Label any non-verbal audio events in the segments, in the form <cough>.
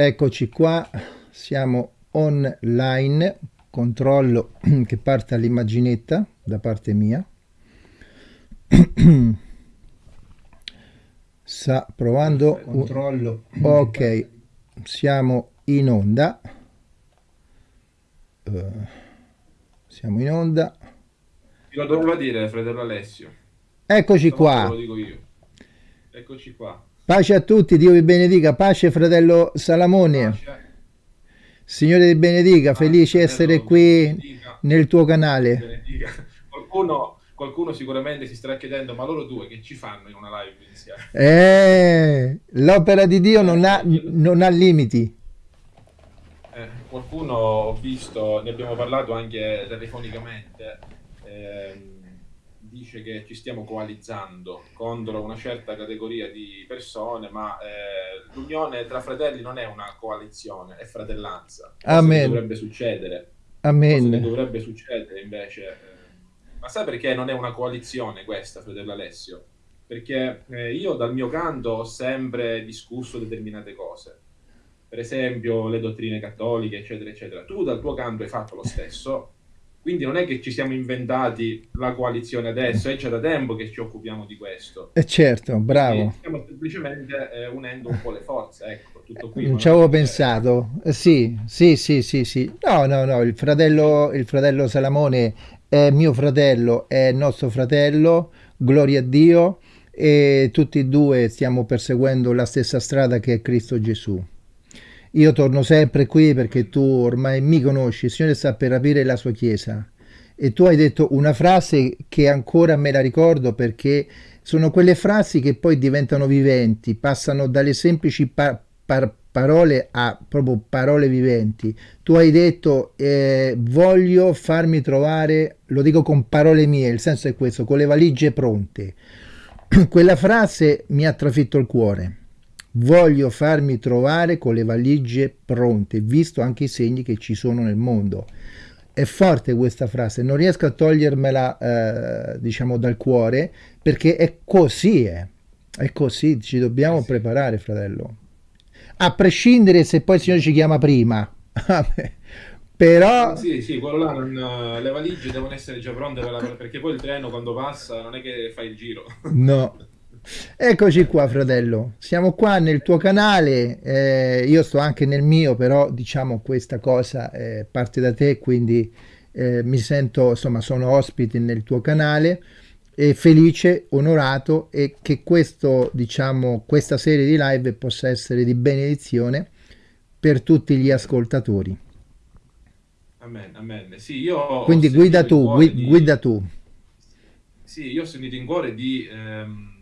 Eccoci qua, siamo online, controllo <clears throat> che parte all'immaginetta da parte mia. <clears throat> Sta provando, controllo. Ok, siamo in onda. Uh, siamo in onda. Lo doveva dire fratello Alessio. Eccoci qua. Lo dico io. Eccoci qua. Pace a tutti, Dio vi benedica. Pace, fratello Salamone. Pace. Signore ti benedica, felice di essere qui benedica. nel tuo canale. Qualcuno, qualcuno, sicuramente si sta chiedendo, ma loro due che ci fanno in una live insieme? Eh, l'opera di Dio non ha, non ha limiti. Eh, qualcuno ho visto, ne abbiamo parlato anche telefonicamente. Eh, dice che ci stiamo coalizzando contro una certa categoria di persone, ma eh, l'unione tra fratelli non è una coalizione, è fratellanza. Amen. dovrebbe succedere. Amen. Dovrebbe succedere invece. Eh, ma sai perché non è una coalizione questa, fratello Alessio? Perché eh, io dal mio canto ho sempre discusso determinate cose. Per esempio le dottrine cattoliche, eccetera, eccetera. Tu dal tuo canto hai fatto lo stesso quindi non è che ci siamo inventati la coalizione adesso, è già da tempo che ci occupiamo di questo. E eh certo, bravo. Quindi stiamo semplicemente eh, unendo un po' le forze, ecco, tutto qui. Non ci avevo pensato. Eh, sì, sì, sì, sì, sì. No, no, no, il fratello, il fratello Salamone è mio fratello, è nostro fratello, gloria a Dio, e tutti e due stiamo perseguendo la stessa strada che è Cristo Gesù. Io torno sempre qui perché tu ormai mi conosci, il Signore sta per aprire la sua chiesa. E tu hai detto una frase che ancora me la ricordo perché sono quelle frasi che poi diventano viventi, passano dalle semplici pa par parole a proprio parole viventi. Tu hai detto eh, voglio farmi trovare, lo dico con parole mie, il senso è questo, con le valigie pronte. <clears throat> Quella frase mi ha trafitto il cuore Voglio farmi trovare con le valigie pronte, visto anche i segni che ci sono nel mondo. È forte questa frase, non riesco a togliermela, eh, diciamo, dal cuore, perché è così, è. Eh. è così, ci dobbiamo preparare, fratello. A prescindere se poi il Signore ci chiama prima. <laughs> Però... Sì, sì, quello là, non, le valigie devono essere già pronte per la, perché poi il treno quando passa non è che fai il giro. No, <laughs> Eccoci qua fratello, siamo qua nel tuo canale, eh, io sto anche nel mio, però diciamo questa cosa eh, parte da te, quindi eh, mi sento, insomma sono ospite nel tuo canale e felice, onorato e che questo, diciamo, questa serie di live possa essere di benedizione per tutti gli ascoltatori. Amen, amen. Sì, io quindi guida tu, guida, di... guida tu. Sì, io ho sentito in cuore di... Ehm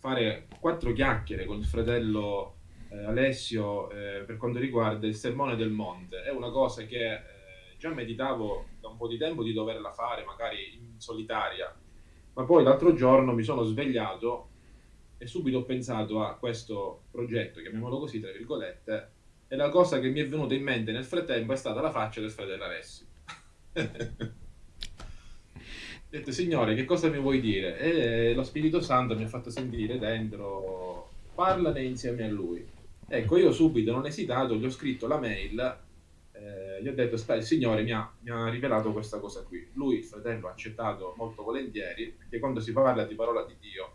fare quattro chiacchiere con il fratello eh, Alessio eh, per quanto riguarda il sermone del monte. È una cosa che eh, già meditavo da un po' di tempo di doverla fare, magari in solitaria, ma poi l'altro giorno mi sono svegliato e subito ho pensato a questo progetto, chiamiamolo così, tra virgolette, e la cosa che mi è venuta in mente nel frattempo è stata la faccia del fratello Alessio. <laughs> Ho detto, Signore, che cosa mi vuoi dire? E lo Spirito Santo mi ha fatto sentire dentro, parlane insieme a Lui. Ecco, io subito, non esitato, gli ho scritto la mail, eh, gli ho detto, il Signore mi ha, mi ha, rivelato questa cosa qui. Lui, il fratello, ha accettato molto volentieri, perché quando si parla di parola di Dio,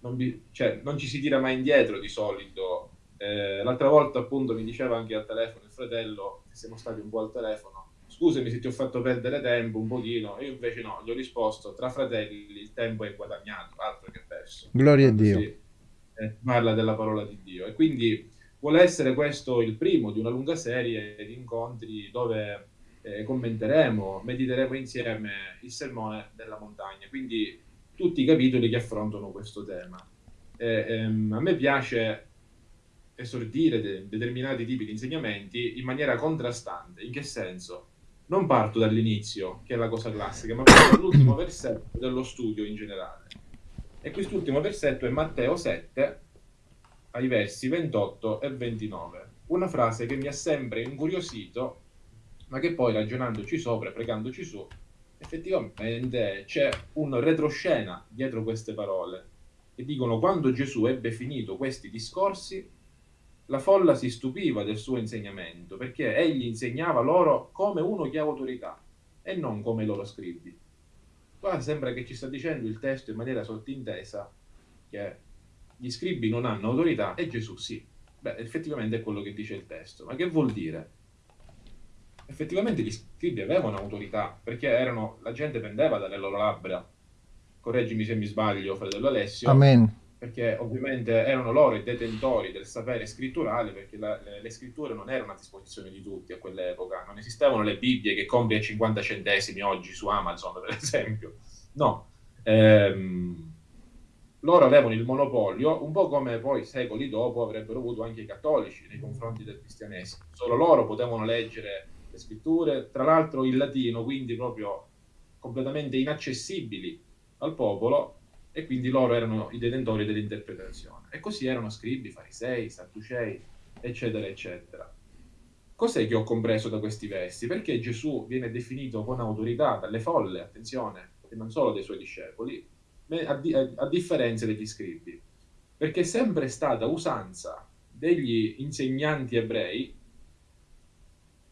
non, vi, cioè, non ci si tira mai indietro di solito. Eh, l'altra volta, appunto, mi diceva anche al telefono il fratello, che siamo stati un po' al telefono, scusami se ti ho fatto perdere tempo un pochino, io invece no, gli ho risposto, tra fratelli il tempo è guadagnato, altro che perso. Gloria a Dio. Si, eh, parla della parola di Dio e quindi vuole essere questo il primo di una lunga serie di incontri dove eh, commenteremo, mediteremo insieme il sermone della montagna, quindi tutti i capitoli che affrontano questo tema. Eh, ehm, a me piace esordire de determinati tipi di insegnamenti in maniera contrastante. In che senso? Non parto dall'inizio, che è la cosa classica, ma parto dall'ultimo <coughs> versetto dello studio in generale. E quest'ultimo versetto è Matteo 7, ai versi 28 e 29. Una frase che mi ha sempre incuriosito, ma che poi ragionandoci sopra, pregandoci su, effettivamente c'è un retroscena dietro queste parole. E dicono, quando Gesù ebbe finito questi discorsi, la folla si stupiva del suo insegnamento perché egli insegnava loro come uno che ha autorità e non come i loro scribi. Qua sembra che ci sta dicendo il testo in maniera sottintesa che gli scribi non hanno autorità e Gesù sì. Beh, effettivamente è quello che dice il testo. Ma che vuol dire? Effettivamente gli scribi avevano autorità perché erano, la gente pendeva dalle loro labbra. Correggimi se mi sbaglio, fratello Alessio. Amen perché ovviamente erano loro i detentori del sapere scritturale, perché la, le, le, scritture non erano a disposizione di tutti a quell'epoca, non esistevano le Bibbie che compri a 50 centesimi oggi su Amazon, per esempio. No, ehm, loro avevano il monopolio, un po' come poi secoli dopo avrebbero avuto anche i cattolici nei confronti del cristianesimo. Solo loro potevano leggere le scritture, tra l'altro in latino, quindi proprio completamente inaccessibili al popolo, e quindi loro erano i detentori dell'interpretazione. E così erano scribi, farisei, sadducei, eccetera, eccetera. Cos'è che ho compreso da questi versi? Perché Gesù viene definito con autorità dalle folle, attenzione, e non solo dai suoi discepoli, a, di- a differenza degli scribi. Perché è sempre stata usanza degli insegnanti ebrei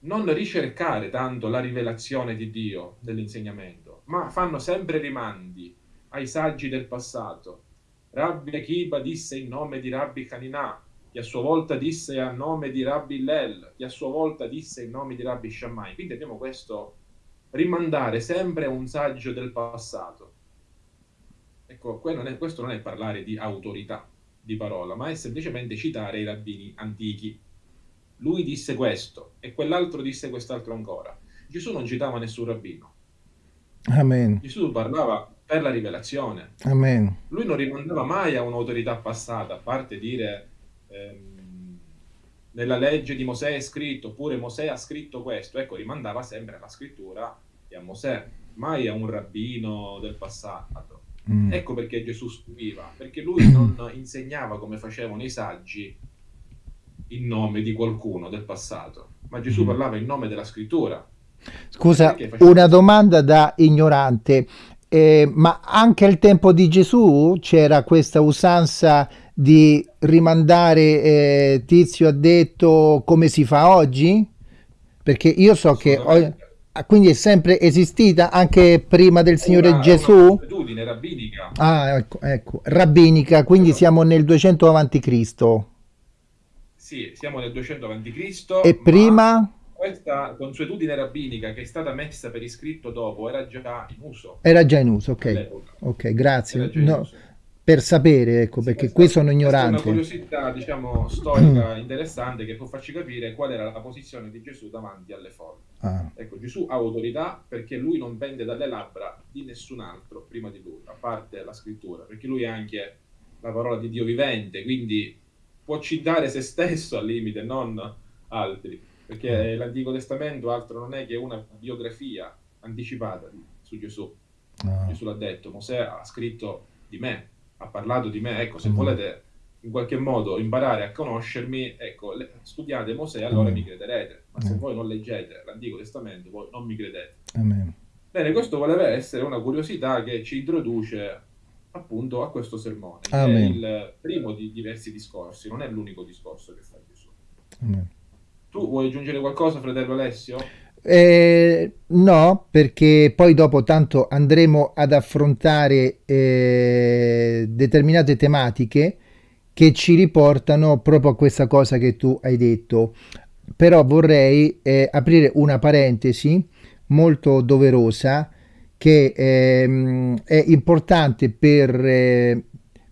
non ricercare tanto la rivelazione di Dio nell'insegnamento, ma fanno sempre rimandi ai saggi del passato. Rabbi Akiba disse in nome di Rabbi Hanina, che a sua volta disse a nome di Rabbi Lel, che a sua volta disse in nome di Rabbi Shammai. Quindi abbiamo questo rimandare sempre a un saggio del passato. Ecco, questo non è parlare di autorità di parola, ma è semplicemente citare i rabbini antichi. Lui disse questo e quell'altro disse quest'altro ancora. Gesù non citava nessun rabbino. Amen. Gesù parlava per la rivelazione. Amen. Lui non rimandava mai a un'autorità passata, a parte dire ehm, nella legge di Mosè è scritto, oppure Mosè ha scritto questo, ecco, rimandava sempre alla scrittura e a Mosè, mai a un rabbino del passato. Mm. Ecco perché Gesù stupiva, perché lui <coughs> non insegnava come facevano i saggi in nome di qualcuno del passato, ma Gesù mm. parlava in nome della scrittura. Scusa, una domanda da ignorante. Eh, ma anche al tempo di Gesù c'era questa usanza di rimandare eh, Tizio ha detto come si fa oggi? Perché io so che ho, ah, quindi è sempre esistita anche prima del Signore una, Gesù? Una rabbinica. Ah, ecco, ecco, rabbinica, quindi Però, siamo nel 200 avanti Cristo. Sì, siamo nel 200 avanti Cristo. E prima? Questa consuetudine rabbinica che è stata messa per iscritto dopo era già in uso. Era già in uso, ok. Ok, grazie. No, per sapere, ecco, sì, perché qui sono ignorante. È una curiosità, diciamo, storica <clears throat> interessante che può farci capire qual era la posizione di Gesù davanti alle folle. Ah. Ecco, Gesù ha autorità perché lui non pende dalle labbra di nessun altro prima di lui, a parte la scrittura, perché lui è anche la parola di Dio vivente, quindi può citare se stesso al limite, non altri perché mm. l'Antico Testamento altro non è che una biografia anticipata su Gesù. Ah. Gesù l'ha detto, Mosè ha scritto di me, ha parlato di me, ecco, se mm. volete in qualche modo imparare a conoscermi, ecco, studiate Mosè, allora mm. mi crederete, ma se mm. voi non leggete l'Antico Testamento, voi non mi credete. Amen. Bene, questo voleva essere una curiosità che ci introduce appunto a questo sermone, Amen. è il primo di diversi discorsi, non è l'unico discorso che fa Gesù. Amen. Tu vuoi aggiungere qualcosa, fratello Alessio? Eh, no, perché poi dopo tanto andremo ad affrontare eh, determinate tematiche che ci riportano proprio a questa cosa che tu hai detto. Però vorrei eh, aprire una parentesi molto doverosa che ehm, è importante per, eh,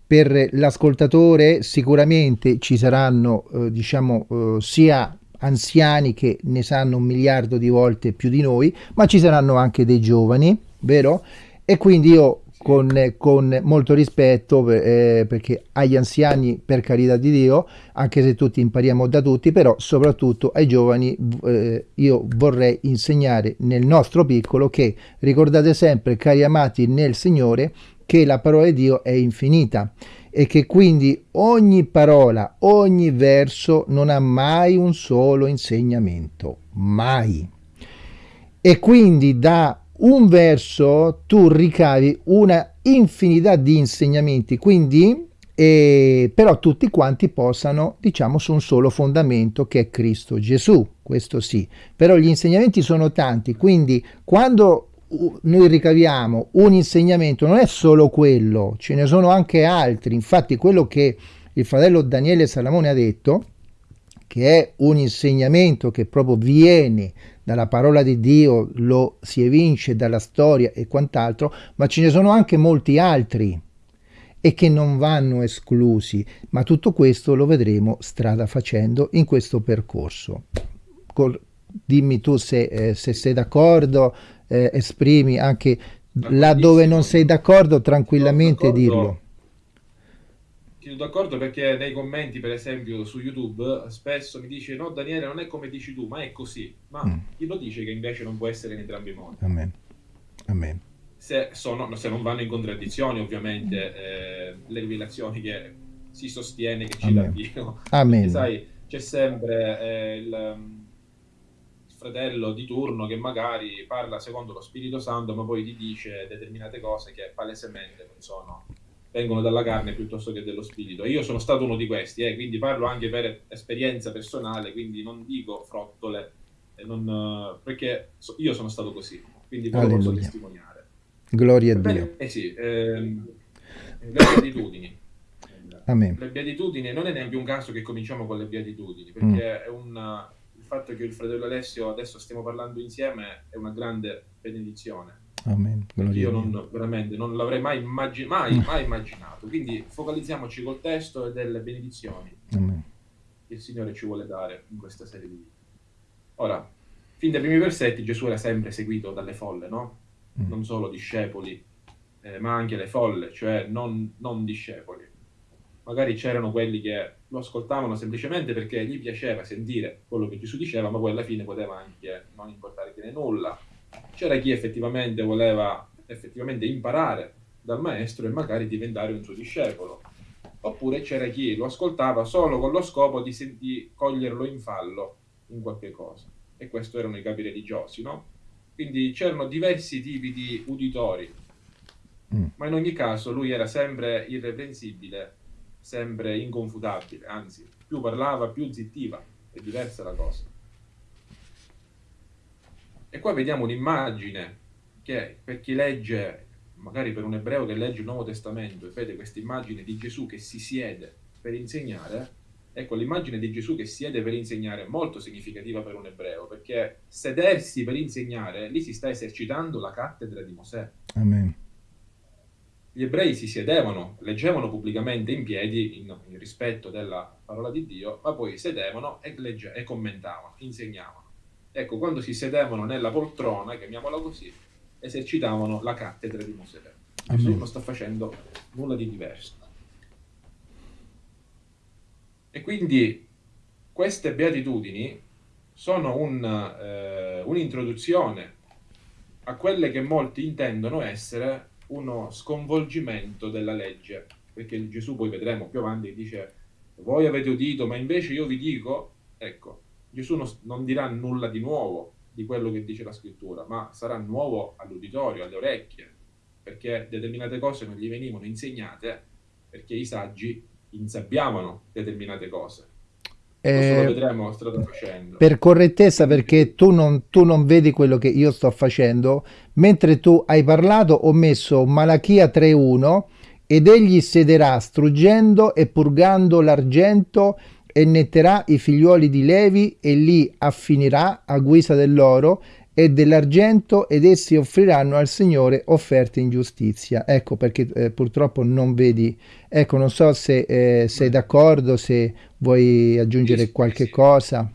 per l'ascoltatore. Sicuramente ci saranno, eh, diciamo, eh, sia anziani che ne sanno un miliardo di volte più di noi, ma ci saranno anche dei giovani, vero? E quindi io con, con molto rispetto, eh, perché agli anziani, per carità di Dio, anche se tutti impariamo da tutti, però soprattutto ai giovani eh, io vorrei insegnare nel nostro piccolo che ricordate sempre, cari amati nel Signore, che la parola di Dio è infinita e che quindi ogni parola, ogni verso non ha mai un solo insegnamento, mai. E quindi da un verso tu ricavi una infinità di insegnamenti, quindi e però tutti quanti posano, diciamo, su un solo fondamento che è Cristo Gesù, questo sì. Però gli insegnamenti sono tanti, quindi quando noi ricaviamo un insegnamento non è solo quello, ce ne sono anche altri. Infatti quello che il fratello Daniele Salamone ha detto, che è un insegnamento che proprio viene dalla parola di Dio, lo si evince dalla storia e quant'altro, ma ce ne sono anche molti altri e che non vanno esclusi, ma tutto questo lo vedremo strada facendo in questo percorso. Col, dimmi tu se, eh, se sei d'accordo, eh, esprimi anche laddove non sei d'accordo, tranquillamente dirlo. Sono d'accordo perché nei commenti, per esempio, su YouTube, spesso mi dice no Daniele non è come dici tu, ma è così. Ma mm. chi lo dice che invece non può essere in entrambi i modi? Amen. Amen se, sono, se non vanno in contraddizione ovviamente eh, le rivelazioni che si sostiene che ci dà Dio. Amen. sai, c'è sempre eh, il, fratello di turno che magari parla secondo lo Spirito Santo, ma poi ti dice determinate cose che palesemente non sono, vengono dalla carne piuttosto che dello spirito. E io sono stato uno di questi, eh, quindi parlo anche per esperienza personale, quindi non dico frottole, non, perché io sono stato così, quindi poi posso testimoniare. Gloria a Dio. Eh sì, ehm, le beatitudini. Amen. Le beatitudini non è neanche un caso che cominciamo con le beatitudini, perché mm. è una, il fatto che il fratello Alessio adesso stiamo parlando insieme è una grande benedizione. Amen. Io non, veramente non l'avrei mai, immagin- mai, mai, immaginato. Quindi focalizziamoci col testo e delle benedizioni Amen. che il Signore ci vuole dare in questa serie di video. Ora, fin dai primi versetti Gesù era sempre seguito dalle folle, no? Mm. non solo discepoli, eh, ma anche le folle, cioè non, non discepoli. Magari c'erano quelli che lo ascoltavano semplicemente perché gli piaceva sentire quello che Gesù diceva, ma poi alla fine poteva anche non importare che nulla. C'era chi effettivamente voleva effettivamente imparare dal maestro e magari diventare un suo discepolo. Oppure c'era chi lo ascoltava solo con lo scopo di, di coglierlo in fallo in qualche cosa. E questo erano i capi religiosi, no? Quindi c'erano diversi tipi di uditori, mm. ma in ogni caso lui era sempre irreprensibile, sempre inconfutabile, anzi, più parlava, più zittiva, è diversa la cosa. E qua vediamo un'immagine che per chi legge, magari per un ebreo che legge il Nuovo Testamento e vede questa immagine di Gesù che si siede per insegnare, Ecco, l'immagine di Gesù che siede per insegnare è molto significativa per un ebreo, perché sedersi per insegnare, lì si sta esercitando la cattedra di Mosè. Amen. Gli ebrei si sedevano, leggevano pubblicamente in piedi, in, in rispetto della parola di Dio, ma poi sedevano e, legge, e commentavano, insegnavano. Ecco, quando si sedevano nella poltrona, chiamiamola così, esercitavano la cattedra di Mosè. Gesù non sta facendo nulla di diverso. E quindi queste beatitudini sono un, eh, un'introduzione a quelle che molti intendono essere uno sconvolgimento della legge, perché Gesù poi vedremo più avanti dice voi avete udito, ma invece io vi dico, ecco, Gesù non, dirà nulla di nuovo di quello che dice la scrittura, ma sarà nuovo all'uditorio, alle orecchie, perché determinate cose non gli venivano insegnate, perché i saggi insabbiavano determinate cose. Eh, vedremo. Per correttezza, perché tu non, tu non, vedi quello che io sto facendo, mentre tu hai parlato ho messo Malachia 3.1 ed egli sederà struggendo e purgando l'argento e netterà i figliuoli di Levi e li affinirà a guisa dell'oro e dell'argento ed essi offriranno al Signore offerte in giustizia. Ecco perché eh, purtroppo non vedi, ecco non so se eh, sei d'accordo, se vuoi aggiungere qualche cosa.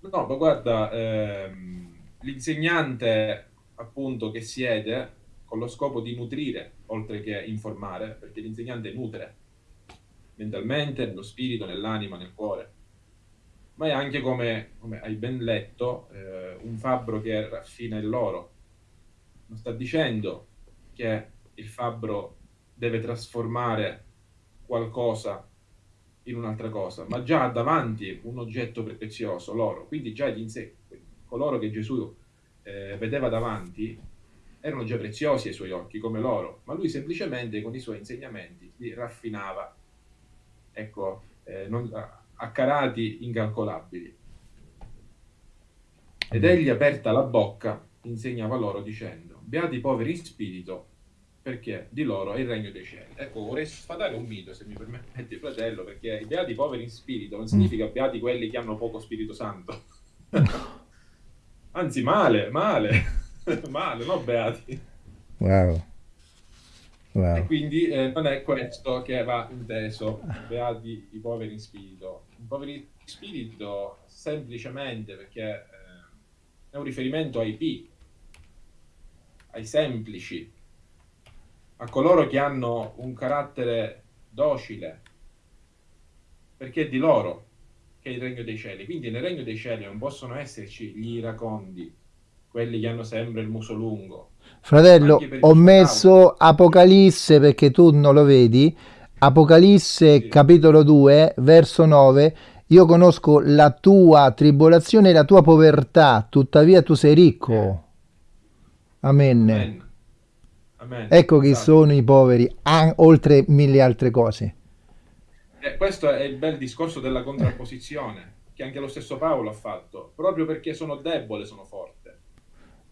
No, ma guarda, ehm, l'insegnante appunto che siede con lo scopo di nutrire oltre che informare, perché l'insegnante nutre mentalmente, nello spirito, nell'anima, nel cuore ma è anche come, come hai ben letto, eh, un fabbro che raffina il l'oro. Non sta dicendo che il fabbro deve trasformare qualcosa in un'altra cosa, ma già ha davanti un oggetto prezioso, l'oro. Quindi già gli insetti, coloro che Gesù eh, vedeva davanti, erano già preziosi ai suoi occhi come loro, ma lui semplicemente con i suoi insegnamenti li raffinava, ecco, eh, non, a carati incalcolabili. Ed egli, aperta la bocca, insegnava loro dicendo, beati i poveri in spirito, perché di loro è il regno dei cieli. Ecco, vorrei sfatare un mito, se mi permetti, fratello, perché i beati poveri in spirito non significa beati quelli che hanno poco Spirito Santo. <laughs> Anzi, male, male. <laughs> Male, non beati. Wow. wow. E quindi eh, non è questo che va inteso, beati i poveri in spirito. I poveri in spirito semplicemente perché eh, è un riferimento ai P, ai semplici, a coloro che hanno un carattere docile, perché è di loro che è il regno dei cieli. Quindi nel regno dei cieli non possono esserci gli iracondi, quelli che hanno sempre il muso lungo. Fratello, ho messo Apocalisse perché tu non lo vedi. Apocalisse sì. capitolo 2, verso 9. Io conosco la tua tribolazione e la tua povertà, tuttavia tu sei ricco. Eh. Amen. Amen. Amen. Ecco chi esatto. sono i poveri, oltre mille altre cose. Eh, questo è il bel discorso della contrapposizione, che anche lo stesso Paolo ha fatto. Proprio perché sono debole, sono forte.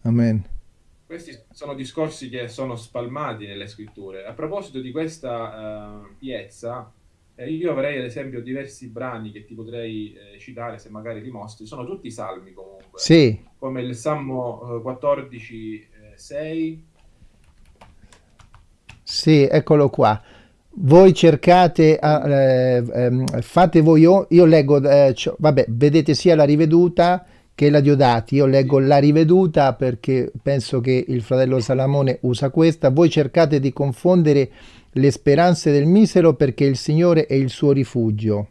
Amen. Questi sono discorsi che sono spalmati nelle scritture. A proposito di questa uh, piezza, eh, io avrei ad esempio diversi brani che ti potrei eh, citare se magari li mostri. Sono tutti salmi comunque. Sì. Come il Salmo 14, 6. Sì, eccolo qua. Voi cercate, eh, ehm, fate voi, io, io leggo, eh, vabbè, vedete sia la riveduta che la Diodati. Io leggo la riveduta perché penso che il fratello Salamone usa questa. Voi cercate di confondere le speranze del misero perché il Signore è il suo rifugio.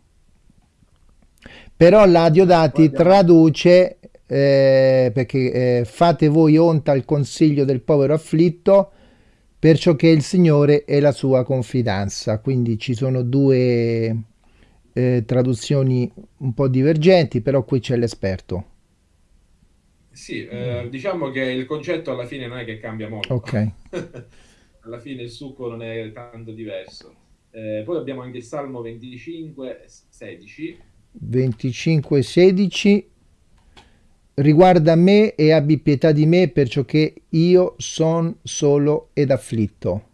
Però la Diodati traduce eh, perché eh, fate voi onta al consiglio del povero afflitto perciò che il Signore è la sua confidenza. Quindi ci sono due eh, traduzioni un po' divergenti, però qui c'è l'esperto. Sì, eh, diciamo che il concetto alla fine non è che cambia molto. Ok. <laughs> alla fine il succo non è tanto diverso. Eh, poi abbiamo anche il Salmo 25, 16. 25, 16. Riguarda me e abbi pietà di me, perciò che io son solo ed afflitto.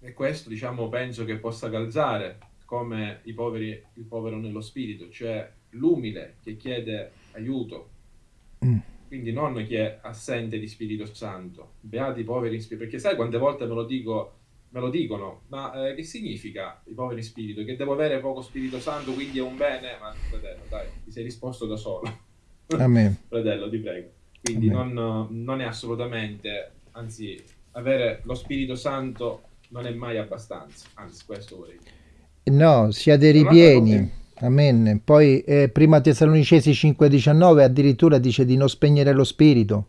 E questo, diciamo, penso che possa calzare come i poveri, il povero nello spirito, cioè l'umile che chiede aiuto. Mm. Quindi non chi è assente di Spirito Santo, beati i poveri in spirito, perché sai quante volte me lo, dico, me lo dicono, ma eh, che significa i poveri in spirito? Che devo avere poco Spirito Santo, quindi è un bene? Ma fratello, dai, ti sei risposto da solo. Amen. <laughs> fratello, ti prego. Quindi non, non, è assolutamente, anzi, avere lo Spirito Santo non è mai abbastanza, anzi, questo vorrei dire. No, siate ripieni. Amen. Poi eh, prima Tessalonicesi 5,19 addirittura dice di non spegnere lo spirito,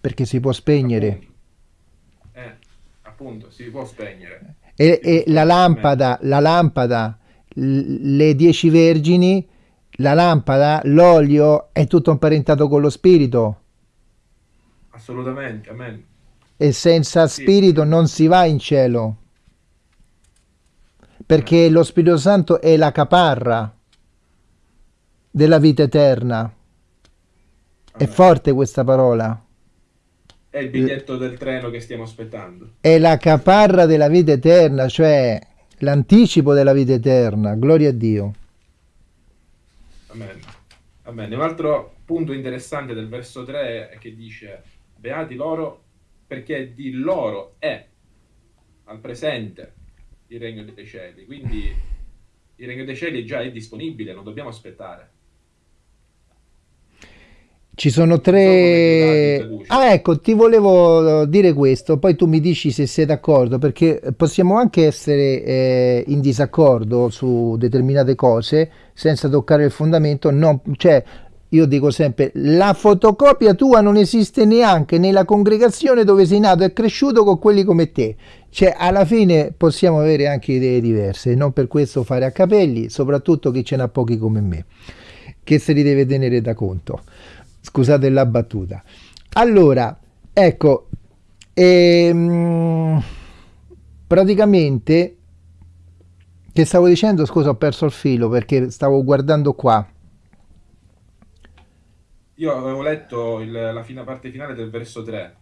perché si può spegnere. Appunto, eh, appunto si può spegnere. E, e può la, lampada, la lampada, le dieci vergini, la lampada, l'olio, è tutto imparentato con lo spirito. Assolutamente, amen. E senza sì. spirito non si va in cielo perché lo Spirito Santo è la caparra della vita eterna. È forte questa parola. È il biglietto del treno che stiamo aspettando. È la caparra della vita eterna, cioè l'anticipo della vita eterna. Gloria a Dio. Amen. Amen. Un altro punto interessante del verso 3 è che dice beati loro perché di loro è al presente il regno dei cieli. Quindi il regno dei cieli già è disponibile, non dobbiamo aspettare. Ci sono tre... Ah ecco, ti volevo dire questo, poi tu mi dici se sei d'accordo, perché possiamo anche essere eh, in disaccordo su determinate cose senza toccare il fondamento, non, cioè io dico sempre, la fotocopia tua non esiste neanche nella congregazione dove sei nato e cresciuto con quelli come te. Cioè, alla fine possiamo avere anche idee diverse, non per questo fare a capelli, soprattutto chi ce n'ha pochi come me, che se li deve tenere da conto. Scusate la battuta. Allora, ecco, ehm, praticamente, che stavo dicendo, scusa, ho perso il filo perché stavo guardando qua. Io avevo letto il- la fina- parte finale del verso 3,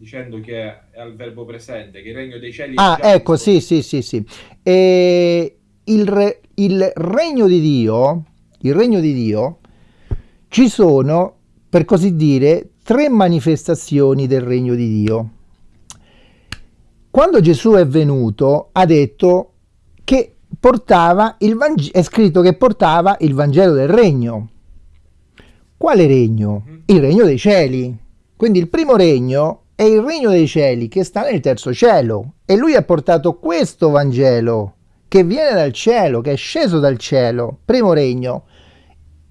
dicendo che è al verbo presente, che il regno dei cieli è Ah, ecco, sì, sì, sì, sì. E il, re- il regno di Dio, il regno di Dio, ci sono, per così dire, tre manifestazioni del regno di Dio. Quando Gesù è venuto, ha detto che portava il Vangelo, è scritto che portava il Vangelo del regno. Quale regno? Mhm. Il regno dei cieli. Quindi il primo regno è il regno dei cieli che sta nel terzo cielo. E lui ha portato questo Vangelo che viene dal cielo, che è sceso dal cielo. Primo regno.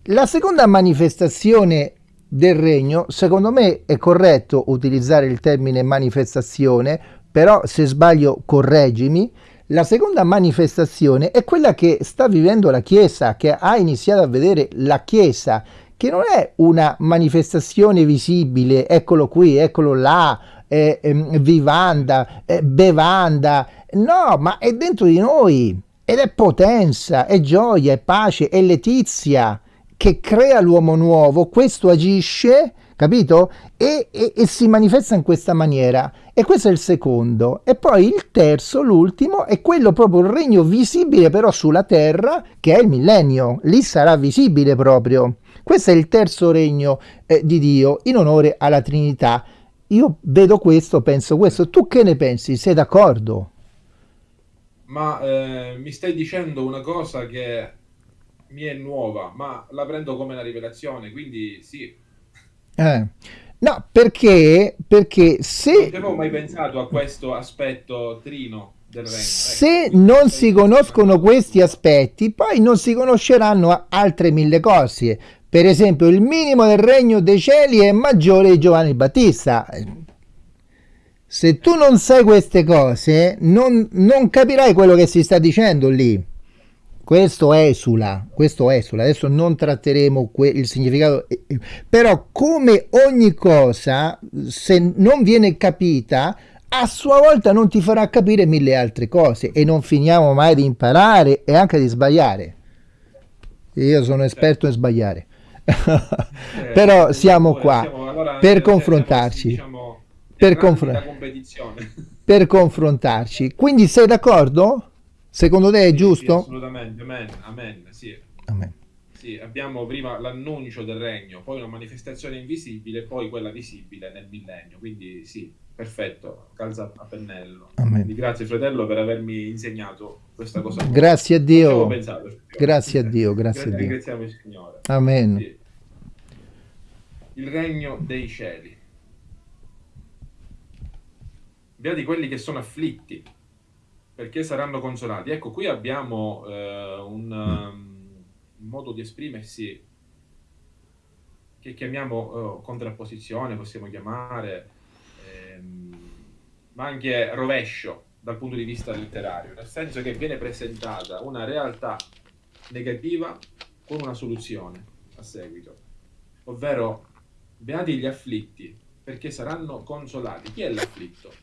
La seconda manifestazione del regno, secondo me è corretto utilizzare il termine manifestazione, però se sbaglio correggimi. La seconda manifestazione è quella che sta vivendo la Chiesa, che ha iniziato a vedere la Chiesa, che non è una manifestazione visibile, eccolo qui, eccolo là, eh, ehm, vivanda, eh, bevanda, no, ma è dentro di noi ed è potenza, è gioia, è pace, è letizia che crea l'uomo nuovo, questo agisce, capito? E, e- e si manifesta in questa maniera. E questo è il secondo. E poi il terzo, l'ultimo, è quello proprio il regno visibile però sulla terra, che è il millennio. Lì sarà visibile proprio. Questo è il terzo regno eh, di Dio in onore alla Trinità. Io vedo questo, penso questo. Tu che ne pensi? Sei d'accordo? Ma eh, mi stai dicendo una cosa che mi è nuova, ma la prendo come una rivelazione, quindi sì, Eh. No, perché, perché non se ci avevo mai pensato a questo aspetto trino del regno. Ecco, Se non si conoscono questi aspetti, poi non si conosceranno altre mille cose. Per esempio, il minimo del regno dei cieli è maggiore di Giovanni Battista. Se tu non sai queste cose, non, non capirai quello che si sta dicendo lì. Questo esula, questo esula. Adesso non tratteremo il significato, però come ogni cosa, se non viene capita, a sua volta non ti farà capire mille altre cose e non finiamo mai di imparare e anche di sbagliare. Io sono esperto in sbagliare. <laughs> Eh, Però siamo qua siamo, allora per eh, confrontarci, diciamo, per, confr- competizione. <laughs> per confrontarci. Quindi sei d'accordo? Secondo te è Sì, sì, giusto? assolutamente, amen, amen, sì. Amen. Sì, abbiamo prima l'annuncio del regno, poi una manifestazione invisibile, poi quella visibile nel millennio. Quindi sì, perfetto, calza a pennello. Amen. Quindi grazie fratello per avermi insegnato questa cosa. Grazie a Dio, pensato, grazie a Dio, grazie a <laughs> Dio. Ringraziamo il Signore. Amen. Sì. Il regno dei cieli. Beati quelli che sono afflitti, perché saranno consolati. Ecco, qui abbiamo eh, un, um, un modo di esprimersi che chiamiamo eh, contrapposizione, possiamo chiamare, ehm, ma anche rovescio dal punto di vista letterario, nel senso che viene presentata una realtà negativa con una soluzione a seguito, ovvero beati gli afflitti, perché saranno consolati. Chi è l'afflitto?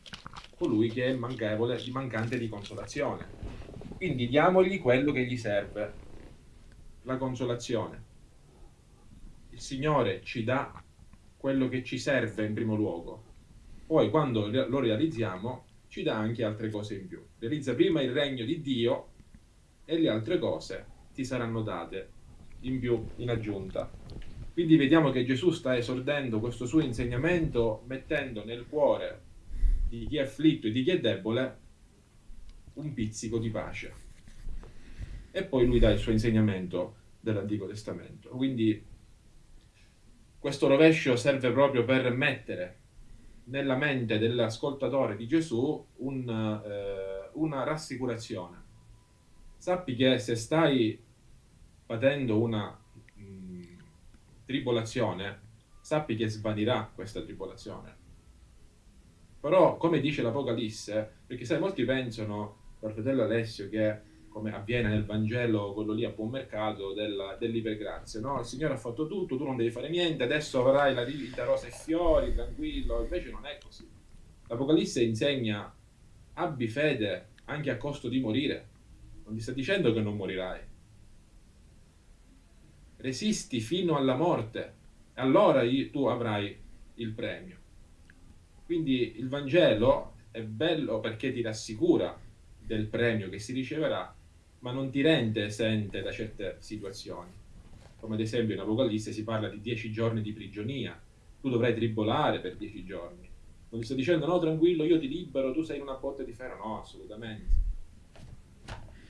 Colui che è manchevole, mancante di consolazione. Quindi diamogli quello che gli serve, la consolazione. Il Signore ci dà quello che ci serve in primo luogo, poi quando lo realizziamo ci dà anche altre cose in più. Realizza prima il regno di Dio e le altre cose ti saranno date in più, in aggiunta. Quindi vediamo che Gesù sta esordendo questo suo insegnamento mettendo nel cuore di chi è afflitto e di chi è debole un pizzico di pace. E poi lui dà il suo insegnamento dell'Antico Testamento. Quindi questo rovescio serve proprio per mettere nella mente dell'ascoltatore di Gesù un, eh, una rassicurazione. Sappi che se stai patendo una tribolazione, sappi che svanirà questa tribolazione. Però, come dice l'Apocalisse, perché sai, molti pensano, dal fratello Alessio, che come avviene nel Vangelo, quello lì a buon mercato, della, dell'ipergrazia. No? Il Signore ha fatto tutto, tu non devi fare niente, adesso avrai la vita rosa e fiori, tranquillo. Invece non è così. L'Apocalisse insegna abbi fede anche a costo di morire. Non ti sta dicendo che non morirai. Resisti fino alla morte, allora tu avrai il premio. Quindi il Vangelo è bello perché ti rassicura del premio che si riceverà, ma non ti rende esente da certe situazioni. Come ad esempio in Apocalisse si parla di dieci giorni di prigionia, tu dovrai tribolare per dieci giorni. Non ti sto dicendo no, tranquillo, io ti libero, tu sei in una botte di ferro, no, assolutamente.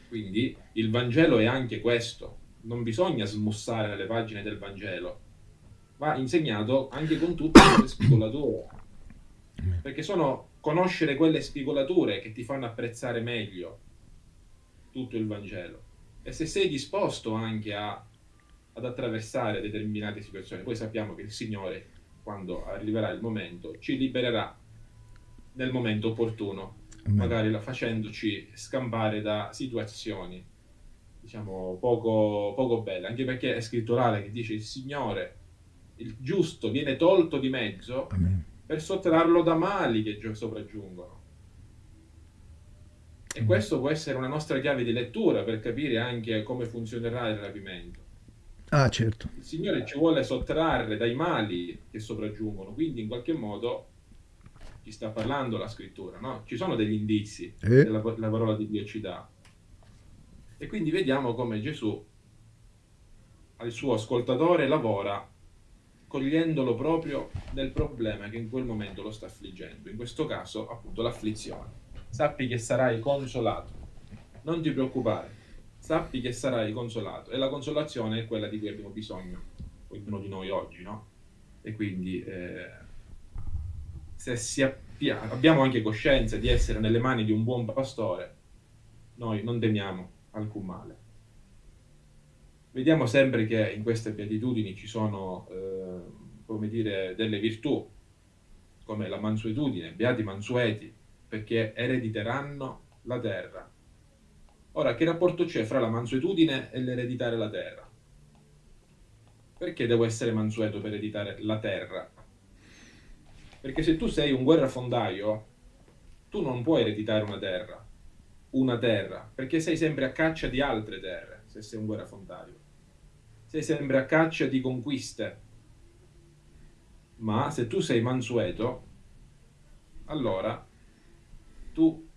Quindi il Vangelo è anche questo, non bisogna smussare le pagine del Vangelo, va insegnato anche con tutte le spigolature, perché sono conoscere quelle spigolature che ti fanno apprezzare meglio tutto il Vangelo. E se sei disposto anche a, ad attraversare determinate situazioni, poi sappiamo che il Signore, quando arriverà il momento, ci libererà nel momento opportuno, magari facendoci scampare da situazioni, diciamo, poco, poco belle, anche perché è scritturale che dice il Signore, il giusto viene tolto di mezzo Amen. per sottrarlo da mali che sopraggiungono. E questo può essere una nostra chiave di lettura per capire anche come funzionerà il rapimento. Ah, certo. Il Signore ci vuole sottrarre dai mali che sopraggiungono, quindi in qualche modo ci sta parlando la scrittura, no? Ci sono degli indizi eh? che la, la parola di Dio ci dà. E quindi vediamo come Gesù al suo ascoltatore lavora cogliendolo proprio nel problema che in quel momento lo sta affliggendo, in questo caso appunto l'afflizione sappi che sarai consolato. Non ti preoccupare, sappi che sarai consolato. E la consolazione è quella di cui abbiamo bisogno, ognuno di noi oggi, no? E quindi eh, se appia- abbiamo anche coscienza di essere nelle mani di un buon pastore, noi non temiamo alcun male. Vediamo sempre che in queste beatitudini ci sono, eh, come dire, delle virtù, come la mansuetudine, beati mansueti, perché erediteranno la terra. Ora, che rapporto c'è fra la mansuetudine e l'ereditare la terra? Perché devo essere mansueto per ereditare la terra? Perché se tu sei un guerrafondaio, tu non puoi ereditare una terra, una terra, perché sei sempre a caccia di altre terre, se sei un guerrafondaio. Sei sempre a caccia di conquiste. Ma se tu sei mansueto, allora tu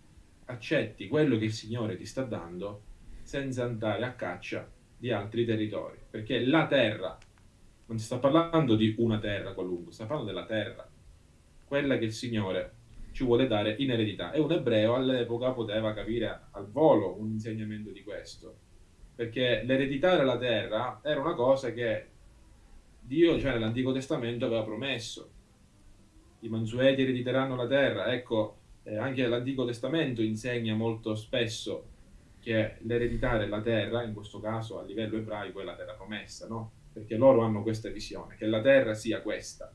accetti quello che il Signore ti sta dando senza andare a caccia di altri territori, perché la terra, non si sta parlando di una terra qualunque, sta parlando della terra, quella che il Signore ci vuole dare in eredità. E un ebreo all'epoca poteva capire al volo un insegnamento di questo, perché l'ereditare la terra era una cosa che Dio, cioè nell'Antico Testamento, aveva promesso. I mansueti erediteranno la terra, ecco, eh, anche l'Antico Testamento insegna molto spesso che l'ereditare la terra, in questo caso a livello ebraico, è la terra promessa, no? Perché loro hanno questa visione, che la terra sia questa,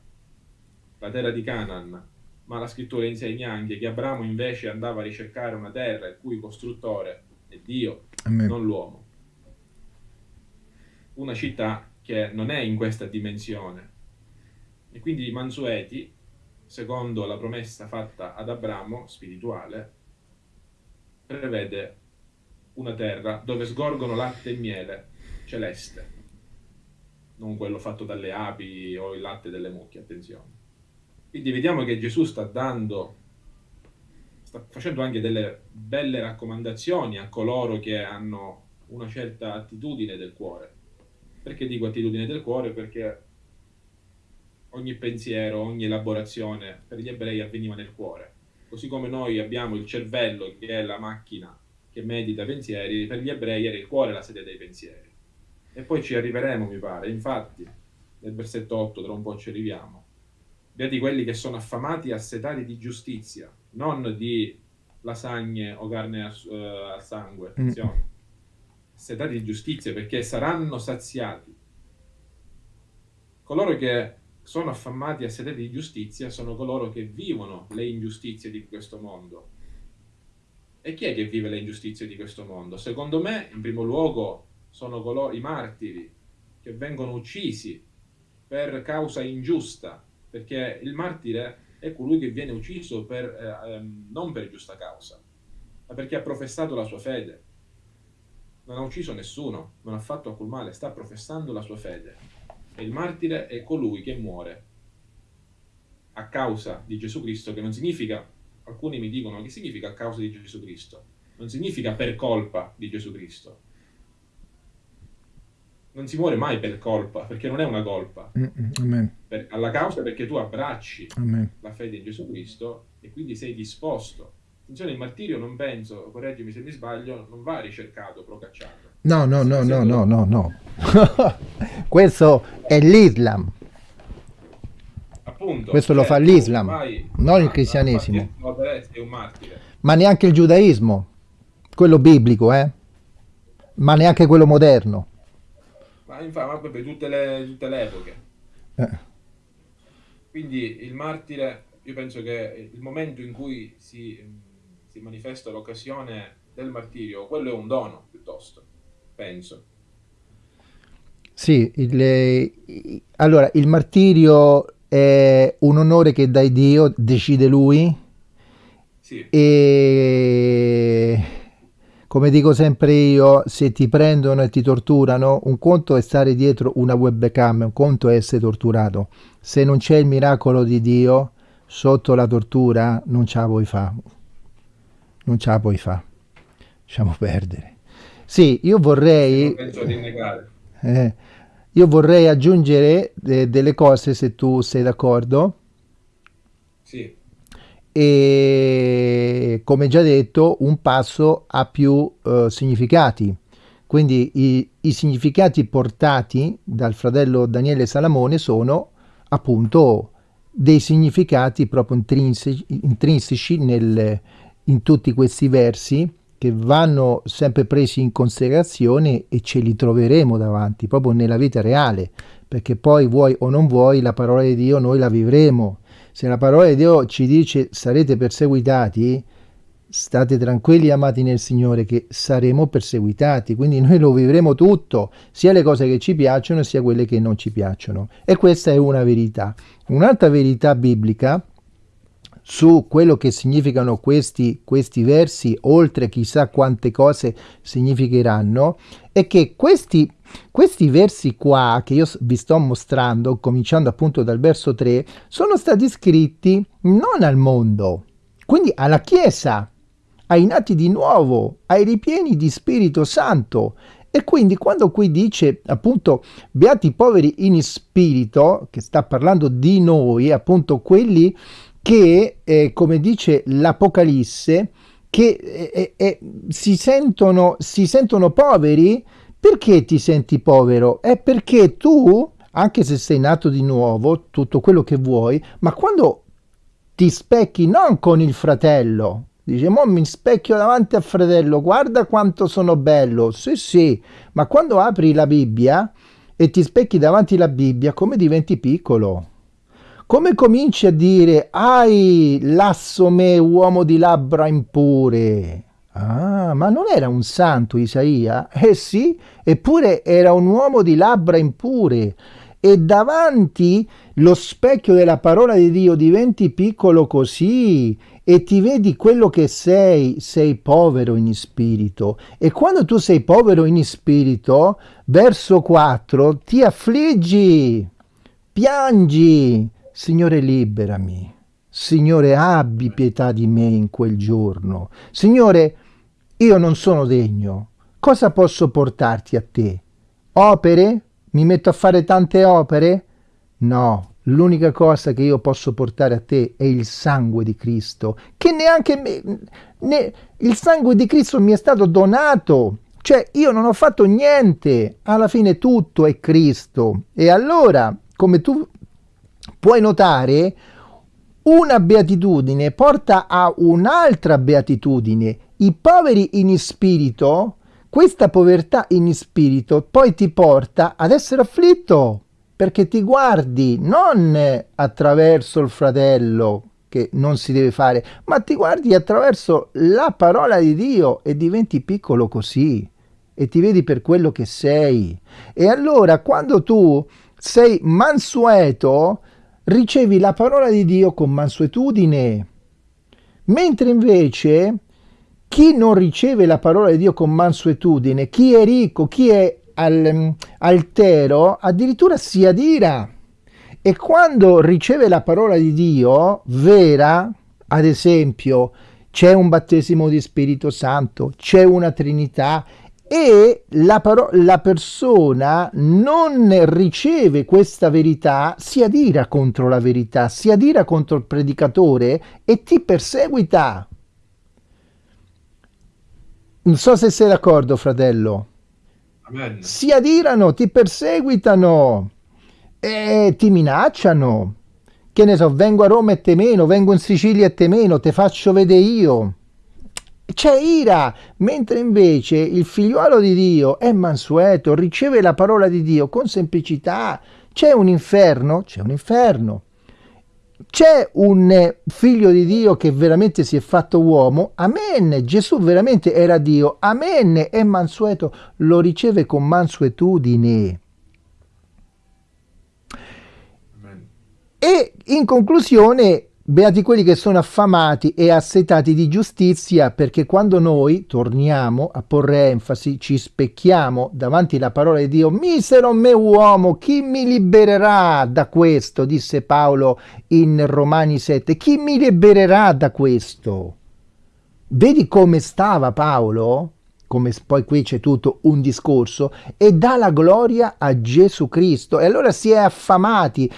la terra di Canaan, ma la scrittura insegna anche che Abramo invece andava a ricercare una terra il cui costruttore è Dio, Amen. non l'uomo. Una città che non è in questa dimensione. E quindi i Mansueti secondo la promessa fatta ad Abramo, spirituale, prevede una terra dove sgorgono latte e miele celeste, non quello fatto dalle api o il latte delle mucche, attenzione. Quindi vediamo che Gesù sta dando, sta facendo anche delle belle raccomandazioni a coloro che hanno una certa attitudine del cuore. Perché dico attitudine del cuore? Perché ogni pensiero, ogni elaborazione per gli ebrei avveniva nel cuore. Così come noi abbiamo il cervello, che è la macchina che medita pensieri, per gli ebrei era il cuore la sede dei pensieri. E poi ci arriveremo, mi pare. Infatti, nel versetto 8, tra un po' ci arriviamo. Beati quelli che sono affamati e assetati di giustizia, non di lasagne o carne al, uh, al sangue, mm. attenzione. Mm. Assetati di giustizia perché saranno saziati. Coloro che sono affamati a sede di giustizia sono coloro che vivono le ingiustizie di questo mondo E chi è che vive le ingiustizie di questo mondo? Secondo me, in primo luogo, sono coloro, i martiri che vengono uccisi per causa ingiusta, perché il martire è colui che viene ucciso per, eh, ehm, non per giusta causa, ma perché ha professato la sua fede. Non ha ucciso nessuno, non ha fatto alcun male, sta professando la sua fede. E il martire è colui che muore a causa di Gesù Cristo, che non significa, alcuni mi dicono, che significa a causa di Gesù Cristo? Non significa per colpa di Gesù Cristo. Non si muore mai per colpa, perché non è una colpa. Amen. Per, alla causa perché tu abbracci Amen. la fede in Gesù Cristo e quindi sei disposto. Attenzione, il martirio non penso, correggimi se mi sbaglio, non va ricercato, procacciato. No, no, no, no, no, no, no. <laughs> Questo è l'Islam. Appunto, Questo lo cioè, fa l'Islam, non il cristianesimo. Ma neanche il giudaismo, quello biblico, eh? Ma neanche quello moderno. Ma infatti, proprio tutte le, tutte le epoche. Eh. Quindi il martire, io penso che il momento in cui si, si manifesta l'occasione del martirio, quello è un dono piuttosto, penso. Sì, il, allora il martirio è un onore che dà Dio, decide lui Sì, e come dico sempre io, se ti prendono e ti torturano, un conto è stare dietro una webcam, un conto è essere torturato. Se non c'è il miracolo di Dio sotto la tortura, non ce la puoi fare. Non ce la puoi fare. Lasciamo perdere. Sì, io vorrei... Eh, io vorrei aggiungere de- delle cose se tu sei d'accordo e come già detto un passo ha più eh, significati. Quindi i, i significati portati dal fratello Daniele Salamone sono appunto dei significati proprio intrinseci, intrinseci nel- in tutti questi versi che vanno sempre presi in considerazione e ce li troveremo davanti proprio nella vita reale, perché poi vuoi o non vuoi la parola di Dio noi la vivremo. Se la parola di Dio ci dice sarete perseguitati, state tranquilli amati nel Signore che saremo perseguitati, quindi noi lo vivremo tutto, sia le cose che ci piacciono sia quelle che non ci piacciono. E questa è una verità. Un'altra verità biblica su quello che significano questi, questi versi, oltre chissà quante cose significheranno, è che questi, questi versi qua che io vi sto mostrando, cominciando appunto dal verso 3, sono stati scritti non al mondo, quindi alla Chiesa, ai nati di nuovo, ai ripieni di Spirito Santo. E quindi quando qui dice appunto beati i poveri in spirito, che sta parlando di noi, appunto quelli che, eh, come dice l'Apocalisse, che eh, eh, si, sentono, si sentono poveri, perché ti senti povero? È perché tu, anche se sei nato di nuovo, tutto quello che vuoi, ma quando ti specchi non con il fratello, dice, mo mi specchio davanti al fratello, guarda quanto sono bello, sì sì, ma quando apri la Bibbia e ti specchi davanti alla Bibbia, come diventi piccolo? Come cominci a dire, ai, lasso me, uomo di labbra impure? Ah, ma non era un santo Isaia? Eh sì, eppure era un uomo di labbra impure. E davanti lo specchio della parola di Dio diventi piccolo così e ti vedi quello che sei, sei povero in spirito. E quando tu sei povero in spirito, verso 4, ti affliggi, piangi, Signore liberami. Signore abbi pietà di me in quel giorno. Signore, io non sono degno. Cosa posso portarti a te? Opere? Mi metto a fare tante opere? No, l'unica cosa che io posso portare a te è il sangue di Cristo, che neanche me, ne, il sangue di Cristo mi è stato donato. Cioè, io non ho fatto niente, alla fine tutto è Cristo. E allora, come tu puoi notare, una beatitudine porta a un'altra beatitudine. I poveri in spirito, questa povertà in spirito poi ti porta ad essere afflitto perché ti guardi non attraverso il fratello che non si deve fare, ma ti guardi attraverso la parola di Dio e diventi piccolo così e ti vedi per quello che sei. E allora quando tu sei mansueto, ricevi la parola di Dio con mansuetudine. Mentre invece chi non riceve la parola di Dio con mansuetudine, chi è ricco, chi è al, altero, addirittura si adira. E quando riceve la parola di Dio vera, ad esempio, c'è un battesimo di Spirito Santo, c'è una Trinità e la, la, persona non riceve questa verità, si adira contro la verità, si adira contro il predicatore e ti perseguita. Non so se sei d'accordo, fratello. Amen. Si adirano, ti perseguitano e ti minacciano. Che ne so, vengo a Roma e te meno, vengo in Sicilia e te meno, te faccio vedere io c'è ira, mentre invece il figliuolo di Dio è mansueto, riceve la parola di Dio con semplicità. C'è un inferno? C'è un inferno. C'è un figlio di Dio che veramente si è fatto uomo? Amen. Gesù veramente era Dio? Amen. È mansueto, lo riceve con mansuetudine. Amen. E in conclusione Beati quelli che sono affamati e assetati di giustizia, perché quando noi torniamo a porre enfasi, ci specchiamo davanti alla parola di Dio, misero me uomo, chi mi libererà da questo? disse Paolo in Romani 7, chi mi libererà da questo? Vedi come stava Paolo? come poi qui c'è tutto un discorso, e dà la gloria a Gesù Cristo. E allora si è affamati,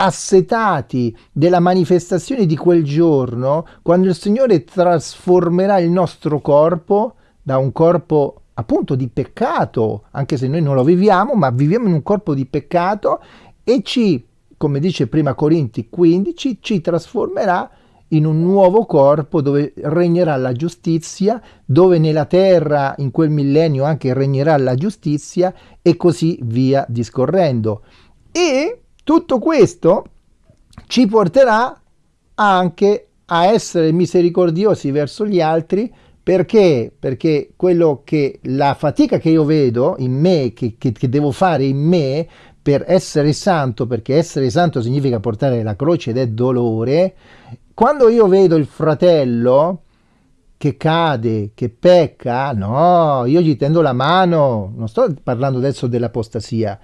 assetati della manifestazione di quel giorno, quando il Signore trasformerà il nostro corpo da un corpo appunto di peccato, anche se noi non lo viviamo, ma viviamo in un corpo di peccato e ci, come dice prima Corinti 15, ci trasformerà in un nuovo corpo dove regnerà la giustizia, dove nella terra in quel millennio anche regnerà la giustizia e così via discorrendo. E tutto questo ci porterà anche a essere misericordiosi verso gli altri. Perché? Perché quello che la fatica che io vedo in me, che, che, che devo fare in me per essere santo, perché essere santo significa portare la croce ed è dolore, quando io vedo il fratello che cade, che pecca, no, io gli tendo la mano, non sto parlando adesso dell'apostasia,